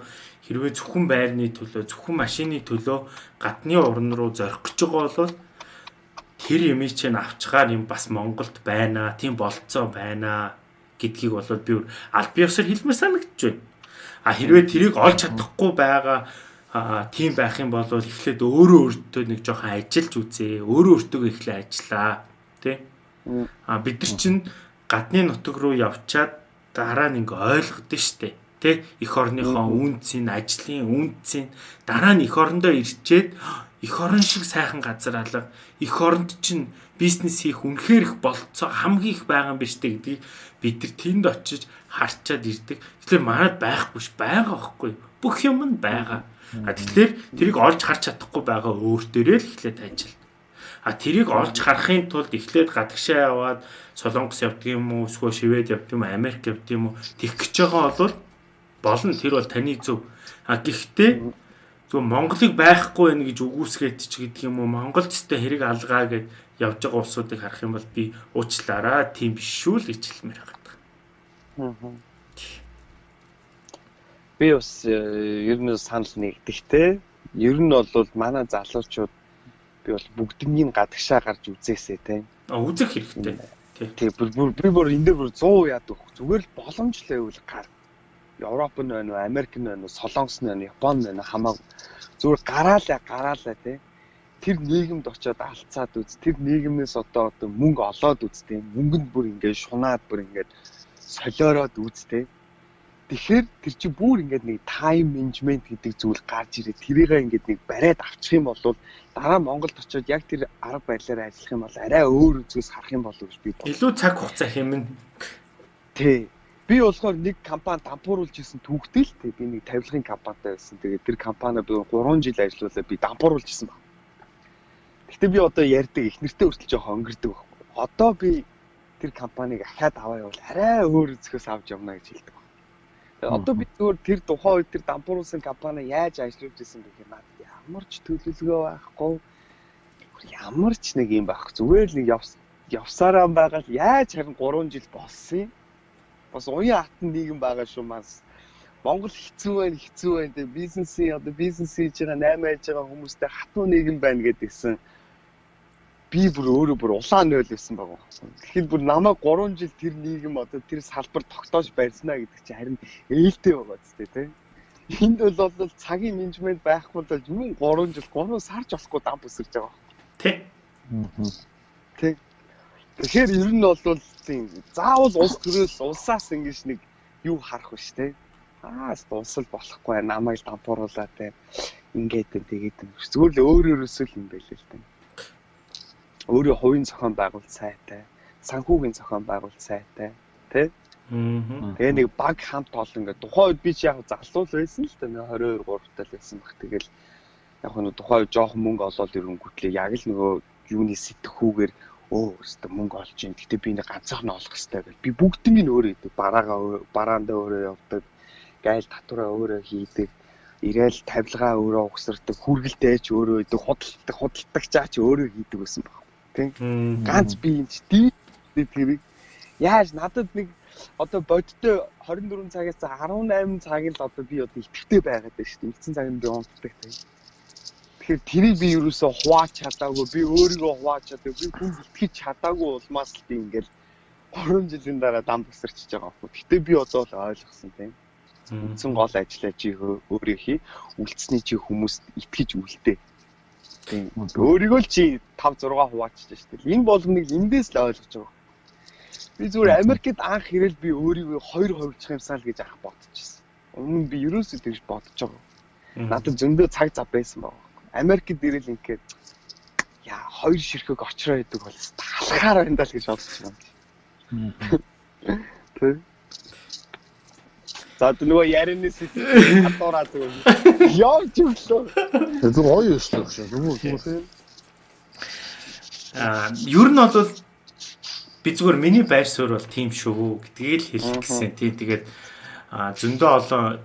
хэрвээ зөвхөн байрны төлөө зөвхөн машины төлөө гадны орн руу зорих гэж байгаа бол тэр юмыг чинь авчгаар юм бас Монголд байна тийм болцоо байна гэдгийг бол би аль биесээр хэлмээр санагдаж байна. А хэрвээ тэрийг олж чадахгүй байгаа аа тийм байх юм бол эхлээд өөрөө өөртөө нэг жоохон ажиллаж үзье. Өөрөө өөртөө эхлээ ажиллаа. Тэ? Аа бид нар чинь гадны нутаг руу явчаад дараа нь ингээ ойлгодсон штэ. Тэ? Эх орныхоо үнцийн, ажлын үнцийн дараа нь эх орондоо ирчээд эх орон шиг сайхан газар алга. Эх оронд чинь бизнес хийх үнэхээр их болцоо хамгийн их байгаа юм биш үү гэдгийг бид нар тэнд очиж харчаад ирдэг. Тэгэхээр манад байхгүй ш байгаа байхгүй. Бүх юм нь байгаа А тэгэхээр тэрийг олж харж чадахгүй байгаа өөр дээрээ л эхлээд ажил. А тэрийг олж харахын тулд эхлээд гадагшаа яваад Солонгос явдаг юм уу, эсвэл Швед явдаг юм уу, Америк явдаг юм уу тэгэх гэж байгаа бол болно. Тэр бол таны зөв. А гэхдээ зөв Монголыг байхгүй байх гэж үгүйсгээд ч гэдэг юм уу, Монголд тэ хэрэг алгаа гэж явж байгаа улсуудыг харах юм бол би уучлаарай. Тийм биш шүү л гэж хэлмээр байгаа. Аа би бас э, ер нь санал нэгдэхтэй. Ер нь бол манай залуучууд би бол бүгднийг гадагшаа гарч үзээсэй те. А үзэх хэрэгтэй. Тий. Би бүр энэ дээр бүр 100 яадаг. Зүгээр л боломжлоо үл гар. Европ нь байна уу, Америк нь байна уу, Солонгос нь байна уу, Япон нь байна уу хамаагүй. Зүгээр гараалаа гараалаа тий. Тэр нийгэмд очиод алцаад үз. Тэр нийгэмнээс одоо одоо мөнгө олоод үз тий. Мөнгөнд бүр ингээд шунаад бүр ингээд солиороод үз тий. Тэгэхээр тэр чи бүр ингээд нэг тайм менежмент гэдэг зүйл гарч ирээ. Тэрийгээ ингээд нэг бариад авчих юм бол дараа Монголд очиод яг тэр арга барилаар ажиллах юм бол арай өөр үзээс харах юм болов гэж би бодлоо. Илүү цаг хугацаа хэмнэ. Тий. Би болохоор нэг компани дампууруулж исэн түүхтэй л тий. Би нэг тавилгын компанитай байсан. Тэгээд тэр компани би 3 жил ажиллаулаа би дампууруулж исэн баг. Гэхдээ би одоо ярьдаг их нэртэй хүртэл жоохон өнгөрдөг баг. Одоо би тэр компанийг ахаад аваа явал арай өөр үзэхээс авч явна гэж хэлдэг. Одоо би зүгээр тэр тухайн үед тэр дампууруулсан компани яаж ажиллаж исэн бэ гэх надад ямар ч төлөвлөгөө байхгүй. Ямар ч нэг юм байхгүй. Зүгээр л нэг явсараа байгаа л яаж харин 3 жил болсон юм бас уян хатан нийгэм байгаа шүү мас. Монгол хэцүү байна, хэцүү байна. Тэгээ бизнесийн одоо бизнес хийж байгаа 8 хийж байгаа хүмүүстэй хатуу нийгэм байна гэдгийгсэн би бүр өөрөө бүр улаан нойл байсан байгаа. Тэгэхээр бүр намайг 3 жил тэр нийгэм одоо тэр салбар тогтоож барьснаа гэдэг чинь харин ээлтэй байгаа зү тэ. Энд бол бол цагийн менежмент байхгүй бол юм 3 жил 3 сарч болохгүй дам бүсэрч байгаа. Тэ. Тэ. Тэгэхээр ер нь бол тийм заавал улс төрөөс улсаас ингэж нэг юу харах биш те. Аа улсал болохгүй намайг дампууруулаа те. Ингээд тэгээд зүгээр л өөр өөрөөсөө л юм байлээ л те. Өөрөө хувийн зохион байгуулалт сайтай, санхүүгийн зохион байгуулалт сайтай те. Тэгээ нэг баг хамт олон ингээд тухайн үед би чи яг залуул байсан л дээ 22 3 тал байсан баг. Тэгэл яг нь тухайн үед жоохон мөнгө олоод ирэнгүүтлээ яг л нөгөө юуны сэтгхүүгээр өө өстө мөнгө олж ийн. Гэтэ би нэг ганцхан олох хэрэгтэй гэл. Би бүгднийг өөрөө хийдэг. Бараагаа бараандаа өөрөө явдаг. Гайл татвараа өөрөө хийдэг. Ирээл тавилгаа өөрөө угсардаг. Хүргэлтэй ч өөрөө хийдэг. Худалдах худалдах чаач өөрөө хийдэг байсан баг. Тэг. Ганц би энэ тий тэрийг яаж надад нэг одоо бодтой 24 цагаас 18 цаг л одоо би одоо итгэвтэй байгаад байна шүү дээ. Эцсийн цаг нь би унтдаг тэг. Тэгэхээр тэрийг би юусоо хувааж чадаагүй, би өөрийгөө хувааж чадаагүй, би хүн итгэж чадаагүй улмаас л би ингээл 3 жилийн дараа дам тасарчиж байгаа байхгүй. Гэтэ би одоо л ойлгосон тийм. Үндсэн гол ажиллаа чи өөрөө хий, үлдсэний чи хүмүүст итгэж үлдээ. Өөрийгөө л чи 5 6 хуваачиж штеп. Энэ болгоныг эндээс л ойлгож байгаа. Би зүгээр Америкт анх ирэл би өөрийгөө хоёр хувьчих юмсаа л гэж ах бодчихсон. Өмнө нь би ерөөсөө тэгж бодож байгаа. Надад зөндөө цаг зав байсан баг. Америкт ирэл ингээд яа хоёр ширхэг очроо идэг бол талхаар байна даа л гэж байна. Тэг. За нөгөө ярианы сэтгэл хатуураа зүгээр. Явж өглөө. Тэр гоё шүү. Зүгээр зүгээр. Аа, ер нь бол би зүгээр миний байр суурь бол тийм шүү гэдгийг л хэлэх гэсэн. Тийм тэгээд зөндөө олон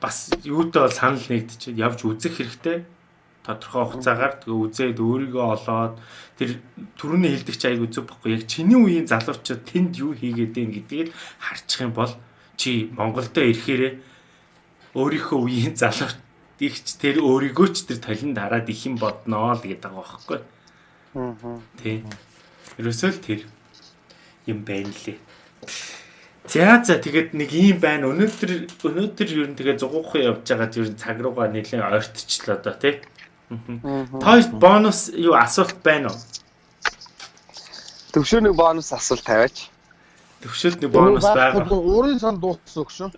бас юутай бол санал нэгдэж явж үзэх хэрэгтэй тодорхой хугацаагаар тэгээ үзээд өөрийгөө олоод тэр түрүүний хэлдэг чи айгу зүг бохгүй яг чиний үеийн залуучууд тэнд юу хийгээд байна гэдгийг харчих юм бол чи Монголдо ирэхээрээ өөрийнхөө үеийн залууч ихч тэр өөрийгөө ч тэр талент хараад их юм бодноо л гэдэг байгаа байхгүй. Аа. Тий. Ерөөсөө л тэр юм байна лээ. За за тэгээд нэг юм байна. Өнөөдөр өнөөдөр ер нь тэгээ зугуухан явж байгаа ер нь цаг руугаа нэлээд ойртчихлоо да тий. Той бонус юу асуулт байна уу? Төвшөө нэг бонус асуулт тавиач. Төвшөлд нэг бонус байгаа. Өөрийн сан дууссан өгшөө.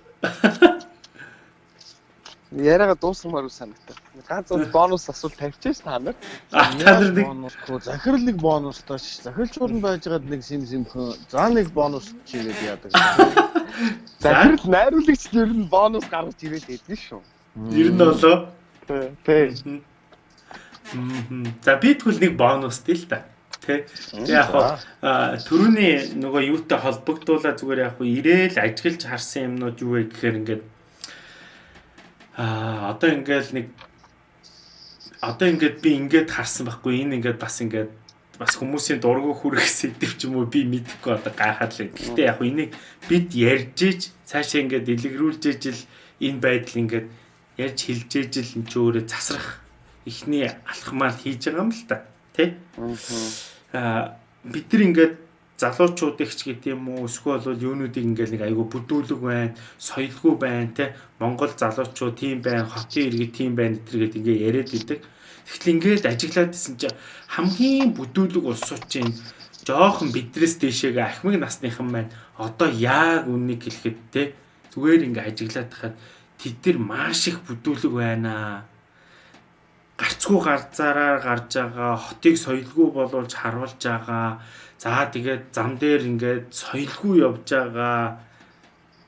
Яриага дуусгамаар үс санагтаа. Ганц бонус асуулт тавьчихсан та нар. Та нар нэг бонусгүй захирал нэг бонус тооч. Захирлчууд нь байжгаад нэг сим симхэн. За нэг бонус чигээд яадаг. Захирал найруулагч ер нь бонус гаргаж ирээд байдсан шүү. Ер нь болоо. Тэ. За би тэгвэл нэг бонустэй л та. Тэ. Яг хаа төрөний нөгөө юутай холбогдуулаад зүгээр яг ирээл ажиглаж харсан юмнууд юу вэ гэхээр ингээд аа одоо ингээд нэг одоо ингээд би ингээд харсан байхгүй энэ ингээд бас ингээд бас хүмүүсийн дургу хүрэх сэдв ч юм уу би мэдэхгүй одоо гайхаад л. Гэхдээ яг энийг бид ярьж иж цаашаа ингээд дэлгэрүүлж ижил энэ байдал ингээд ярьж хэлж ижил энэ ч өөрөө засрах ихний алхмаар хийж байгаа юм л та. Тэ? Аа бид нар ингээд залуучуудыг ч гэдэг юм уу? Эсвэл бол юунуудыг ингээл нэг айгүй бүдүүлэг байна, соёлгүй байна те Монгол залуучууд тийм байна, хотын иргэд тийм байна гэдэргээд ингээ яриад идэг. Тэгтэл ингээд ажиглаад исэн чинь хамгийн бүдүүлэг улсууд чинь жоохон бидрээс дэшегээ ахмыг насныхан маань одоо яг үннийг хэлэхэд те зүгээр ингээ ажиглаад хахад тэд нар маш их бүдүүлэг байна гарцгүй гарцаараар гарч байгаа хотыг соёлгүй болуулж харуулж байгаа за тэгээд зам дээр ингээд соёлгүй явж байгаа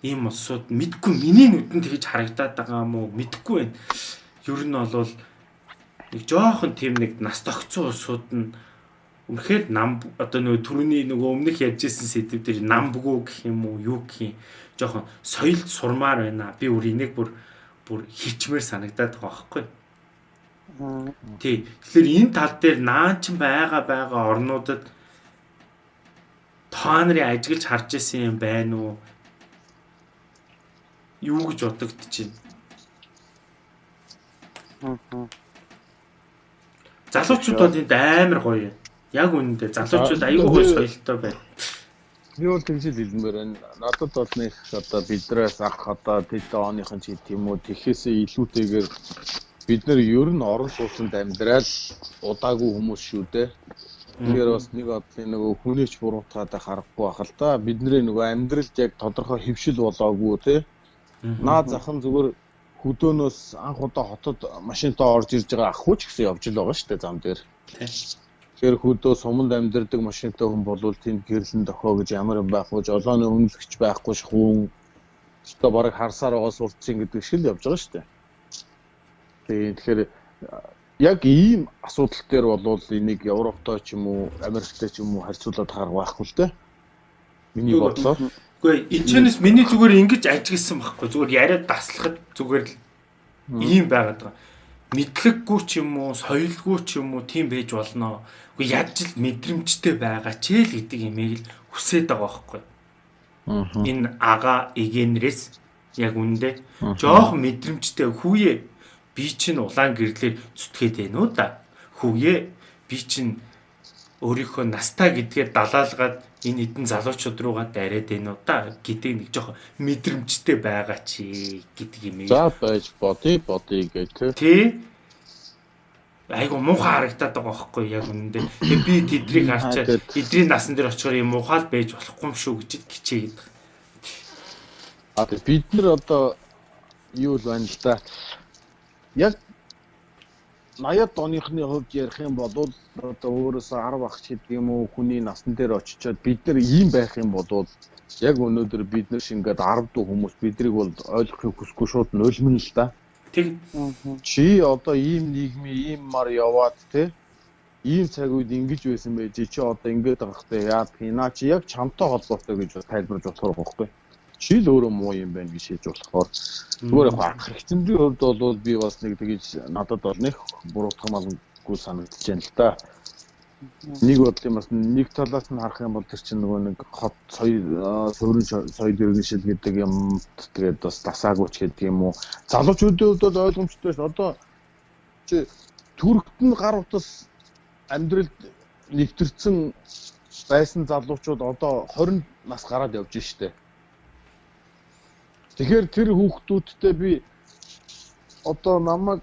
ийм улсууд мэдгүй миний нүдэнд тэгж харагдаад байгаа юм уу мэдгүй байна. Ер нь бол нэг жоохон тийм нэг нас тогтсон улсууд нь үнэхээр нам одоо нөгөө түрүүний нөгөө өмнөх ярьжсэн сэдв дээр намбгүү гэх юм уу юу гэх юм жоохон соёлд сурмаар байна. Би өөр энийг бүр бүр хичмээр санагдаад байгаа байхгүй юу? Тий. Тэгэхээр энэ тал дээр наач байгаа байгаа орнуудад та нарын ажиглаж харж исэн юм байна уу? Юу гэж байна? Залуучууд бол энд амар гоё юм. Яг үнэндээ залуучууд аюул гоё соёлтой байна. Би бол тэгж хэлмээр байна. Надад бол нэг одоо бидрээс ах одоо тэд оныхон ч гэдэг юм уу тэхээсээ илүүтэйгээр бид нэр ер нь орон сууцнд амьдрал удаагүй хүмүүс шүү дээ. Тэгэхээр бас нэг одлын нөгөө хүнийч буруутгаад харахгүй байх л да. Бидний нөгөө амьдралд яг тодорхой хөвшил болоогүй те. Наа захан зүгээр хөдөөнөөс анх удаа хотод машинтаа орж ирж байгаа ахгүй ч гэсэн явж л байгаа шүү дээ зам дээр. Тэгэхээр хөдөө суманд амьдардаг машинтай хүн болвол тэнд гэрлэн дохоо гэж ямар юм байх вэ? Жолооны үнэлэгч байхгүй ш хүн. Өөртөө бараг харсаар байгаа сурцсан гэдэг шиг л явж байгаа шүү дээ. Тийм тэгэхээр яг ийм асуудал дээр болвол энийг Европтой ч юм уу, Америктэй ч юм уу харьцуулаад харах байхгүй л дээ. Миний бодлоор. Үгүй энэ чэнэс миний зүгээр ингэж ажигласан байхгүй. Зүгээр яриад таслахад зүгээр л ийм байгаад байгаа. Мэдлэггүй ч юм уу, соёлгүй ч юм уу тийм байж болно. Үгүй яаж л мэдрэмжтэй байгаа ч л гэдэг имийг л хүсээд байгаа байхгүй. Энэ ага эгэнрээс яг үндэ жоохон мэдрэмжтэй хүүе би чинь улаан гэрлэр зүтгээд байна уу да. Хүүе би чинь өөрийнхөө настаа гэдгээр далаалгаад энэ хэдэн залуучууд руугаа дараад байна уу да гэдэг нэг жоохон мэдрэмжтэй байгаа чи гэдэг юм. За байж бодъё бодъё гэх тий. Айгу муухай харагдаад байгаа байхгүй яг үнэндээ. Тэгээ би тэдрийг харчаад эдрийн насан дээр очихоор юм муухай байж болохгүй юм шүү гэж хичээгээд. А тэгээ бид нар одоо юу л байна л да яг 80-ад оныхны хувьд ярих юм бол одоо өөрөөсөө 10 багч гэдэг юм уу хүний насн дээр очичоод бид нар ийм байх юм бол яг өнөөдөр бид нар шингээд 10 дуу хүмүүс бидрийг бол ойлгохыг хүсэхгүй шууд нулимн л да. Тэг. Чи одоо ийм нийгмийн ийм мар яваад те ийм цаг үед ингэж байсан байж чи одоо ингэж байгаа хэрэгтэй яа наа чи яг чамтай холбоотой гэж тайлбарж болохоор байхгүй шил өөрөө муу юм байна гэж шийдэж болохоор зүгээр яг анх хэрэгцээний хувьд бол би бас нэг тэгэж надад бол нэг буруутгах малгүй санагдаж байна л да. Нэг бодлын бас нэг талаас нь харах юм бол тэр чинь нөгөө нэг хот соёл суурин соёл иргэншил гэдэг юм тэгээд бас дасаагүйч гэдэг юм уу. Залуучуудын хувьд бол ойлгомжтой ш. Одоо чи Түркт нь гар утас амьдралд нэвтэрсэн байсан залуучууд одоо 20 нас гараад явж штэ. Тэгэхээр тэр хүүхдүүдтэй би одоо намайг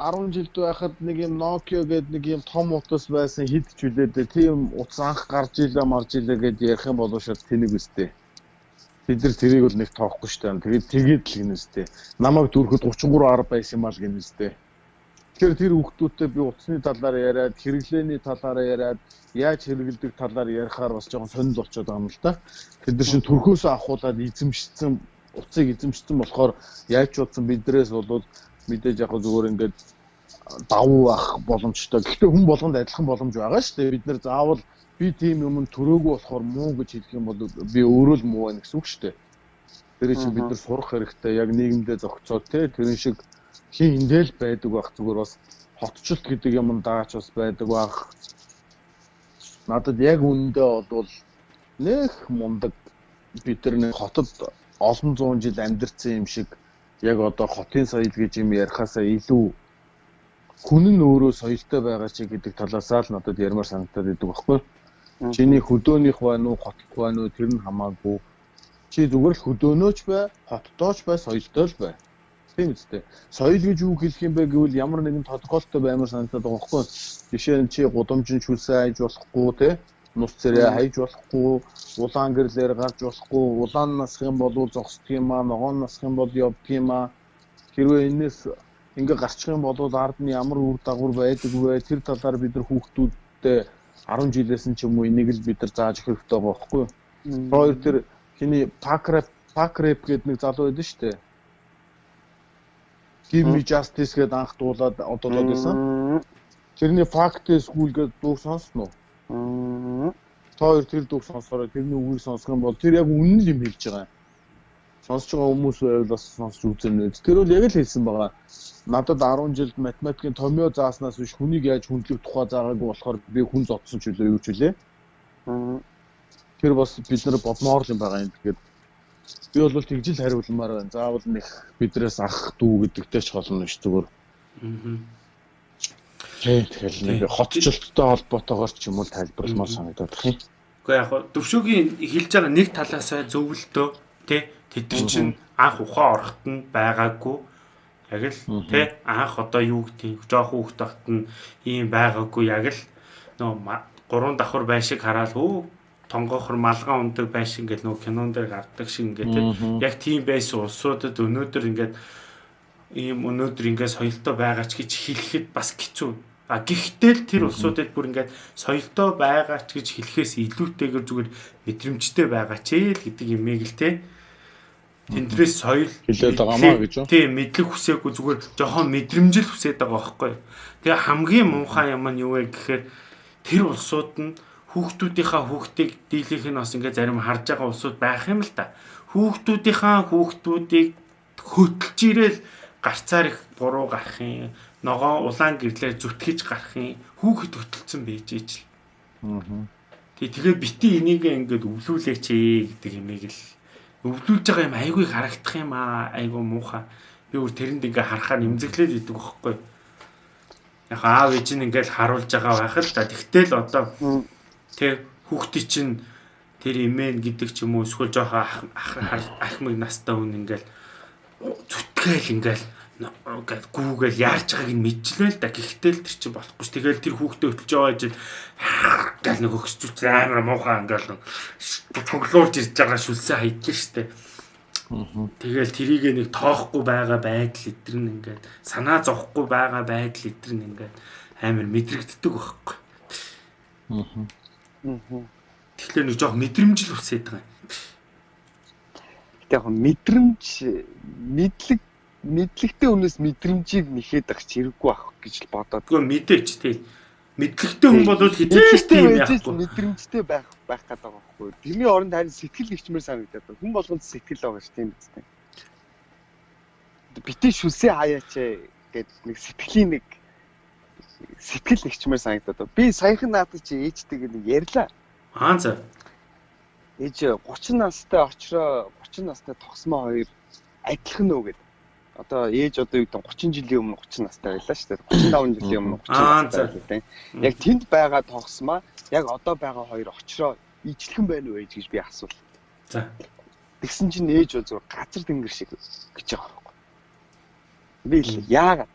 10 жилд байхад нэг юм Nokia гэдэг нэг юм том утас байсан хэд ч үлээдээ тийм утас анх гарч илээ марж илээ гэж ярих юм бол шууд тэнэг үстэй. Бид нар тэрийг бол нэг тоохгүй штэ. Тэгээд тэгээд л гинэстэй. Намайг дүүрхэд 33 10 байсан юм аа л гинэстэй. Тэгэхээр тэр хүүхдүүдтэй би утасны талаар яриад, хэрэглээний талаар яриад, яаж хэрэгэлдэг талаар ярихаар бас жоохон сонирхол болчиход байгаа юм л да. Тэд нар шин төрхөөсөө авахуулаад эзэмшсэн уцыг эзэмшсэн болохоор яаж утсан бидрээс бол мэдээж яг зүгээр ингээд давуу ах боломжтой. Гэхдээ хүн болгонд адилхан боломж байгаа шүү дээ. Бид нэр заавал би тийм юм төрөөгүй болохоор муу гэж хэлэх юм бол би өөрөө л муу байна гэсэн үг шүү дээ. Тэр чинь бид нар сурах хэрэгтэй. Яг нийгэмдээ зохицоод те тэрэн шиг хин эндэл байдаг байх зүгээр бас хотчлт гэдэг юм даач бас байдаг байх. Надад яг үнэндээ бол нэх мундаг бид нар хотод олон зуун жил амьдэрсэн юм шиг яг одоо хотын соёл гэж юм ярихаасаа илүү хүн нь өөрөө соёлтой байгаа чи гэдэг талаасаа л надад ярмаар санагдаад идэг баггүй. Чиний хөдөөнийх байна уу, хотлох байна уу тэр нь хамаагүй. Чи зүгээр л хөдөөнөөч бай, хоттооч бай, соёлтой л бай. Тийм үстэй. Соёл гэж юу хэлэх юм бэ гэвэл ямар нэгэн тодорхойлолтой баймар санагдаад байгаа байхгүй. Жишээ нь чи гудамжин шүлсээ хайж болохгүй те нус царай хайж болохгүй, улаан гэрлэр гарч болохгүй, улаан насх юм бол зогсдг юм аа, ногоон насх юм бол явдг юм аа. Хэрвээ энэс ингээ гарчих юм бол ард нь ямар үр дагавар байдаг вэ? Тэр талаар бид нар хүүхдүүдтэй 10 жилээс нь ч юм уу энийг л бид нар зааж өгөх хэрэгтэй байхгүй юу? Хоёр тэр хиний пакрап пакрап гэдэг нэг залуу байдаг шүү дээ. Give me justice гэдээ анх дуулаад одоолоод байсан. Тэрний fact school гэдэг дуу сонсноо. Та хоёр тэр дуу сонсороо тэрний үгийг сонсох юм бол тэр яг үнэн л юм хэлж байгаа. Сонсож байгаа хүмүүс байвал бас сонсч үзэн үү. Тэр бол яг л хэлсэн байгаа. Надад 10 жилд математикийн томьёо зааснаас биш хүнийг яаж хүндлэх тухай заагаагүй болохоор би хүн зодсон ч үлээ юу ч үлээ. Тэр бас бид нар бодмоор юм байгаа юм. Тэгэхээр би бол тэгжил хариулмаар байна. Заавал нэг бидрээс ах дүү гэдэгтэй ч холно ш зүгээр. Аа. Тэгэхээр нэг хотчлолттой холбоотойгоор ч юм уу тайлбарламаар санагдаад байна. Гэхдээ яг төвшөөгийн хэлж байгаа нэг талаасаа зөвлөлтөө тий тэд нар чинь анх ухаан орохт нь байгаагүй. Яг л тий анх одоо юу гэдэг жоох хүүхд тахт нь ийм байгаагүй. Яг л нөө гурван давхар байшиг хараад өө тонгохор малгай ундаг байшин гэл нөө кинон дээр гардаг шиг ингээд яг тийм байсан улсуудад өнөөдөр ингээд ийм өнөөдөр ингээд соёлтой байгаа ч гэж хэлэхэд бас хэцүү. А гэхдээ л тэр улсуудад бүр ингээд соёлтой байгаа ч гэж хэлэхээс илүүтэйгээр зүгээр мэдрэмжтэй байгаа ч л гэдэг юмэг л те. Тэндрээс соёл хэлээд байгаамаа гэж үү? Тийм мэдлэг хүсээгүй зүгээр жоохон мэдрэмжил хүсээд байгаа байхгүй. Тэгээ хамгийн муухай юм нь юу вэ гэхээр тэр улсууд нь хүүхдүүдийнхаа хүүхдийг дийлэх нь бас ингээд зарим харж байгаа улсууд байх юм л та. Хүүхдүүдийнхаа хүүхдүүдийг хөтлж ирээл гарцаар их буруу гарах юм. Ногоо улаан гэрлээр зүтгэж гарах юм. Хүүхэд хөтөлцөн байж ижил. Аа. Тэг тэгээ бити энийг ингээд өвлүүлээч ээ гэдэг юмыг л өвлүүлж байгаа юм айгүй харагдах юм аа айгүй муухай. Би өөр тэрэнд ингээ харахаар нэмзэглээд идэг байхгүй. Яг аав ээж нь ингээл харуулж байгаа байх л да. Тэгтэл одоо Тэ хүүхдий чинь тэр имэн гэдэг ч юм уу эсвэл жоохоо ахмыг настай хүн ингээл зүтгээл ингээл гүүгээл яарч байгааг нь мэдчихлээ л да. Гэхдээ л тэр чинь болохгүй ш. Тэгэл тэр хүүхдээ хөтлж байгаа жил гал нэг өгсч амар муухай ингээл цоглуулж ирж байгаа шүлсээ хайдлаа штэ. Тэгэл тэрийг нэг тоохгүй байгаа байдал эдгэр нь ингээд санаа зовхгүй байгаа байдал эдгэр нь ингээд амар мэдрэгддэг байхгүй. Аа. Тэгэхээр нэг жоох мэдрэмжл үсээд байгаа юм. Гэтэ яг мэдрэмж мэдлэг мэдлэгтэй хүнээс мэдрэмжийг нэхэд ах чирэггүй ах гэж л бодоод. Гэхдээ мэдээч тий. Мэдлэгтэй хүн бол хизээч тийм яахгүй. Мэдрэмжтэй байх байх гэдэг байгаа байхгүй. Тэрний оронд харин сэтгэл нэгчмээр санагдаад. Хүн болгонд сэтгэл байгаа ш тийм үстэй. Битээ шүсээ хаяач гэд нэг сэтгэлийн нэг сэтгэл нэгчмээр санагдаад. Би саяхан наадад чи ээжтэйг нэг ярьлаа. Аа за. Ээж 30 настай очроо 30 настай тогсмоо хоёр адилхан нөө гэд. Одоо ээж одоо юу гэдэг 30 жилийн өмнө 30 настай байлаа шүү дээ. 35 жилийн өмнө 30 настай байлаа. Яг тэнд байгаа тогсмоо яг одоо байгаа хоёр очроо ижлэхэн байна уу гэж би асуув. За. Тэгсэн чинь ээж бол зүгээр газар тэнгэр шиг гэж байгаа байхгүй. Би л яагаад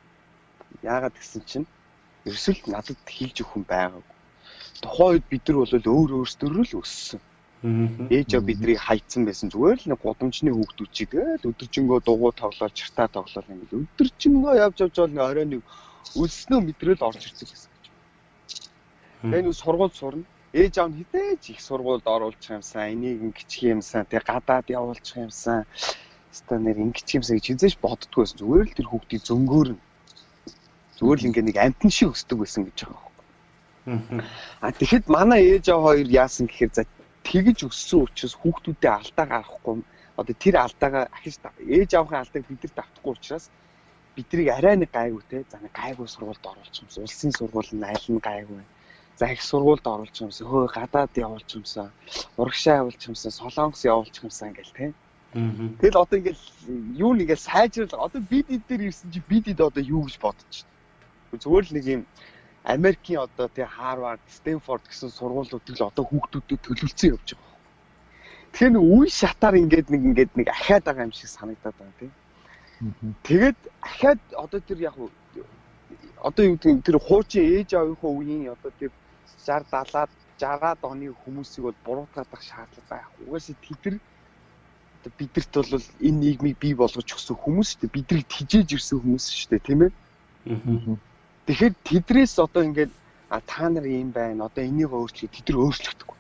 яагаад гэсэн чинь ерөөсөл надад хийж өгөх хүн байгаагүй. Тухайн үед бид нар бол өөр өөрсдөө л өссөн. Ээж аа биднийг хайцсан байсан зүгээр л нэг гудамжны хүүхдүүд чи тэгэл өдөржингөө дугуй тоглоод чартаа тоглоод ингээл өдөржингөө явж явж бол нэг орой нэг өснөө мэдрэл орж ирсэн гэсэн гэж. Тэгээ нэг сургууль сурна. Ээж аав нь хідээж их сургуульд оруулах юмсан, энийг ингэчих юмсан, тэг гадаад явуулчих юмсан. Станер ингэчих юмсан гэж хизээж боддгоо байсан. Зүгээр л тэр хүүхдийг зөнгөөрнө Зүгээр л ингээ нэг амтэн шиг өсдөг байсан гэж байгаа юм. А тэгэхэд манай ээж аваа хоёр яасан гэхээр за тэгж өссөн учраас хүүхдүүдээ алдаа гаргахгүй одоо тэр алдаагаа ахиж ээж авахын алдааг бид нар давтахгүй учраас биднийг арай нэг гайгүй те. За нэг гайгүй сургуульд оруулчих юмсан улсын сургууль нь аль нь гайгүй. За их сургуульд оруулчих юмсан хөө гадаад явуулчих юмсан урагшаа явуулчих юмсан солонгос явуулчих юмсан гэл те. Тэгэл одоо ингээл юу нэгээл сайжрал одоо бид эд дээр ирсэн чи бид эд одоо юу гэж бодож байна Зүгээр л нэг юм Америкийн одоо тий Harvard, Stanford гэсэн сургуулиудыг л одоо хүүхдүүдэд төлөвлөсөн явж байгаа. Тэгэхээр нэг үе шатаар ингээд нэг ингээд нэг ахаад байгаа юм шиг санагдаад байна тий. Тэгээд ахаад одоо тэр яг одоо юу гэдэг тэр хуучин ээж аавынхаа үеийн одоо тэр 60 70-аад 60-аад оны хүмүүсийг бол буруутгах шаардлага байх. Угаасаа тэд нар бидэрт бол энэ нийгмийг бий болгож өгсөн хүмүүс шүү дээ. Бидрийг тижээж ирсэн хүмүүс шүү дээ, тийм ээ. Тэгэхээр тэдрээс одоо ингээд а та нар юм байна. Одоо энийг өөрчлөе. Тэд нар өөрчлөгдөхгүй.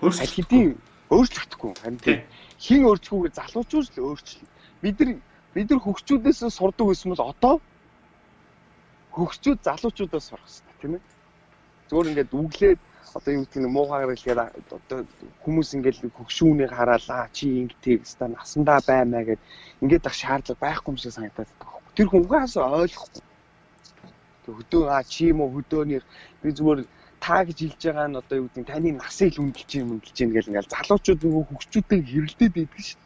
Хэдийн өөрчлөгдөхгүй. Харин тийм хин өөрчлөхгүйгээр залуучууд л өөрчлөе. Бид нар бид нар хөгчүүдээс сурдаг байсан бол одоо хөгчүүд залуучуудаас сурах хэрэгтэй, тийм ээ. Зүгээр ингээд үглээд одоо юу гэдэг нь муугаар хэлгээд одоо хүмүүс ингээл хөгшүүнийг хараалаа чи ингэдэг ста насандаа баймаа гэд ингээд ах шаардлага байхгүй юм шиг санагдаад. Тэр хүнгээс ойлгохгүй. Хөдөө аа чи юм уу хөдөөнийх би зүгээр та гэж хэлж байгаа нь одоо юу гэдэг таны насыг л үнэлж юм үнэлж юм гэл ингээл залуучууд нөгөө хөгчүүдтэй хэрэлдээд идэг шүү.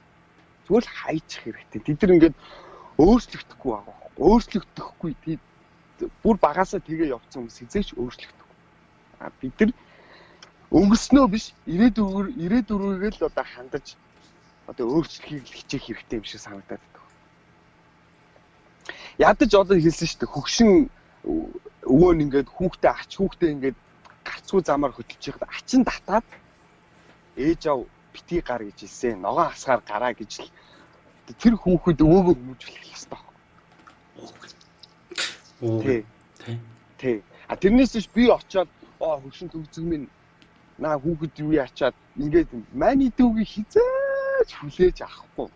Зүгээр л хайчих хэрэгтэй. Тэд нар ингээд өөрчлөгдөхгүй байгаа. Өөрчлөгдөхгүй бүр багасаа тэгээ явцсан хүмүүс хизээч өөрчлөгдөхгүй. А бид нар өнгөрснөө биш ирээдүгээр ирээдүрүүгээ л одоо хандаж одоо өөрчлөхийг хичээх хэрэгтэй юм шиг санагдаад байна. Ядаж одоо хэлсэн шүү дээ хөгшин өвөө нь ингээд хүүхдээ ач хүүхдээ ингээд гарцгүй замаар хөдөлж яхад ачин татаад ээж ав бити гар гэж хэлсэн. Ногоон хасгаар гараа гэж л тэр хүүхэд өвөөгөө хүмүүжүүлэх хэрэгтэй байна. Тий. Тий. А тэрнээс биш би очиод оо хөгшин төгзөг минь наа хүүхэд юу ячаад ингээд маний дүүгийг хизээж хүлээж авахгүй.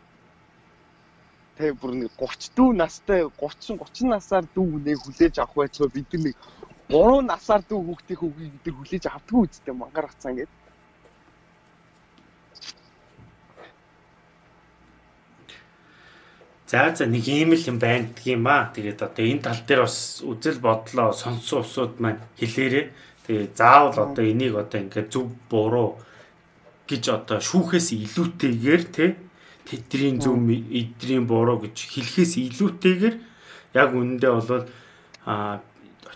Тэ бүр нэг 34 настай 30 30 насаар дүү нэг хүлээж авах байцгаа бид нэг 3 насаар дүү хүүхдийн хүүгийг бид хүлээж авдаггүй үстэй мангар хацаа ингээд. За за нэг ийм л юм байна гэх юм аа. Тэгээд одоо энэ тал дээр бас үзэл бодлоо сонсон усуд маань хэлээрээ Тэгээ заавал одоо энийг одоо ингээд зөв буруу гэж одоо шүүхээс илүүтэйгээр те тэдний зөв эдний буруу гэж хэлэхээс илүүтэйгээр яг үнэндээ бол а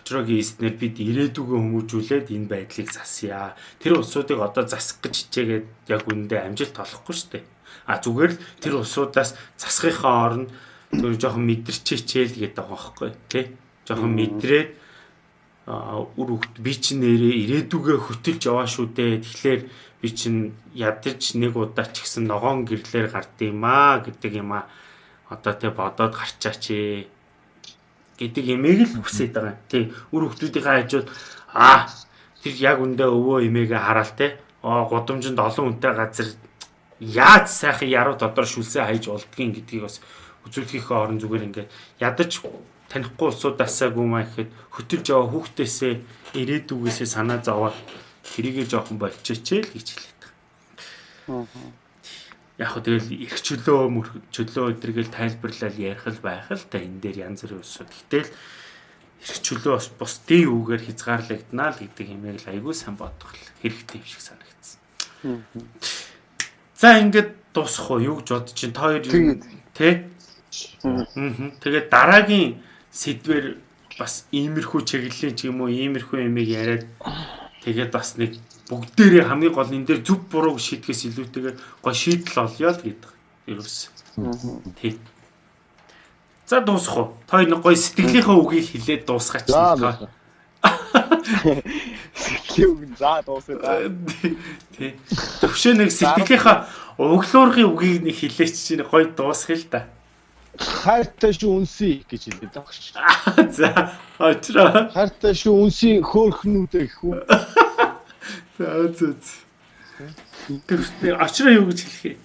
очрогийн эснэр бид ирээдүгөө хүмүүжүүлээд энэ байдлыг засъя. Тэр улсуудыг одоо засах гэж хичээгээд яг үнэндээ амжилт олохгүй шүү дээ. А зүгээр л тэр улсуудаас засахынхаа оронд зөв жоохон мэдэрч хичээл гэдэг байхгүй тий. Жоохон мэдрээд үр хөвгт би чинь нэрээ ирээдүгэ хөтөлж яваа шүү дээ. Тэгэхээр би чинь ядаж нэг удаа ч гэсэн ногоон гэрлэр гард юм аа гэдэг юм аа. Одоо тэ бодоод гарчаач ээ гэдэг имийг л хүсэж байгаа. Тий үр хөвгтүүдийнхээ хажууд аа тэр яг үндэ өвөө имээгээ хараал те. Аа гудамжинд олон хүнтэй газар яаж сайхан яруу тодор шүлсээ хайж болдгийг гэдгийг бас үзүүлэхийнхээ орон зүгээр ингээд ядаж танихгүй улсуудаасаагүй маа гэхэд хөтөлж яваа хүүхдээсээ ирээдүгээсээ санаа зовоод тэрийгээ жоохон болчихчихэ л гэж хэлээд байгаа. Яг хөө тэгэл их чөлөө чөлөө өдргээл тайлбарлал ярих л байх л та энэ дээр янз бүрийн улсууд. Гэтэл их чөлөө бас бусдын үгээр хязгаарлагдана л гэдэг юмыг л айгүй сайн бодох хэрэгтэй юм шиг санагдсан. За ингээд дуусах уу юу гэж бодож чинь та хоёр тий? Тэгээд дараагийн сэдвэр бас иймэрхүү чиглэлийн ч юм уу иймэрхүү юмыг яриад тэгээд бас нэг бүгдээрээ хамгийн гол энэ дээр зүв бурууг шийдгээс илүүтэйгээр гоо шийдэл олё л гэдэг. Ерөөс. Тий. За дуусах уу? Та нэг гоё сэтгэлийнхээ үгийг хэлээд дуусгаач. Сэтгэлийн үг за дуусгаа. Тий. Төвшөө нэг сэтгэлийнхээ өглөөрхийн үгийг нэг хэлээч чинь гоё дуусгая л да хайртай шүү үнсий гэж хэлдэг байгаа ш. За очроо. Хайртай шүү үнсий хөөхнүүдээ гэх үү. За зүз. Тэр очроо юу гэж хэлэх юм?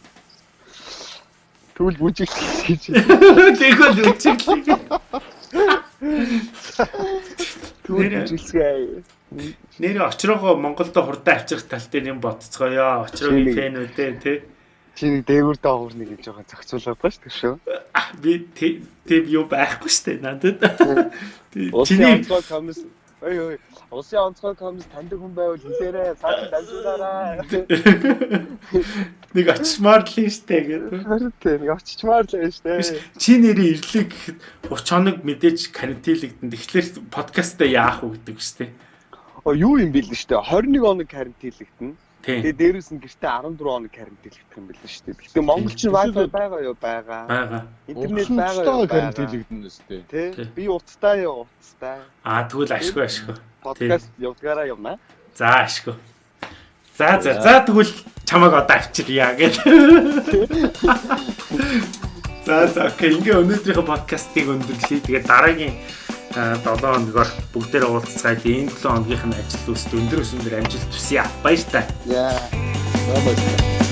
Тэгвэл бүжиглэх гэж. Тэгвэл бүжиглэх. Тэгвэл бүжиглэе. Нэр очроогоо Монголдо хурдан авчрах тал дээр юм бодцгоё. Очроогийн фэнүүдээ тий Чи нэг дээгүүр доогуур нэг гэж байгаа зохицуулаад байгаа шүү дээ шүү. Би тийм юу байхгүй шүү дээ надад. Чиний онцгой комисс Ой ой. Улсын онцгой комс таньдаг хүн байвал хэлээрээ цааш дамжуулаарай. Нэг очимаар л нь штэ гэдэг. Харин нэг очичмаар л нь штэ. Чи нэрийн ирлэг гэхэд 30 хоног мэдээж карантинлэгдэн. Тэгэхээр подкастаа яах вэ гэдэг штэ. Оо юу юм бэл штэ. 21 хоног карантинлэгдэн. Тэгээ дээрээс нь гэртээ 14 хоног карантинлэгдэх юм бэл штэ. Гэтэ Монгол чинь wifi байгаа юу байгаа. Байгаа. Интернет байгаа юу байгаа. карантинлэгдэн үстэй. Тэ. Би утастай юу утастай. Аа тэгвэл ашгүй ашгүй. Подкаст явуулгаараа явна. За ашгүй. За за за тэгвэл чамайг одоо авчирья гэж. За за окей ингээ өнөөдрийнхөө подкастыг өндөрлөе. Тэгээд дараагийн 7 хоногор бүгдээрээ уулзцаад энэ 7 хоногийнх нь ажил үст өндөр өсөндөр амжилт хүсье. Баяр таа. Яа. Баярлалаа.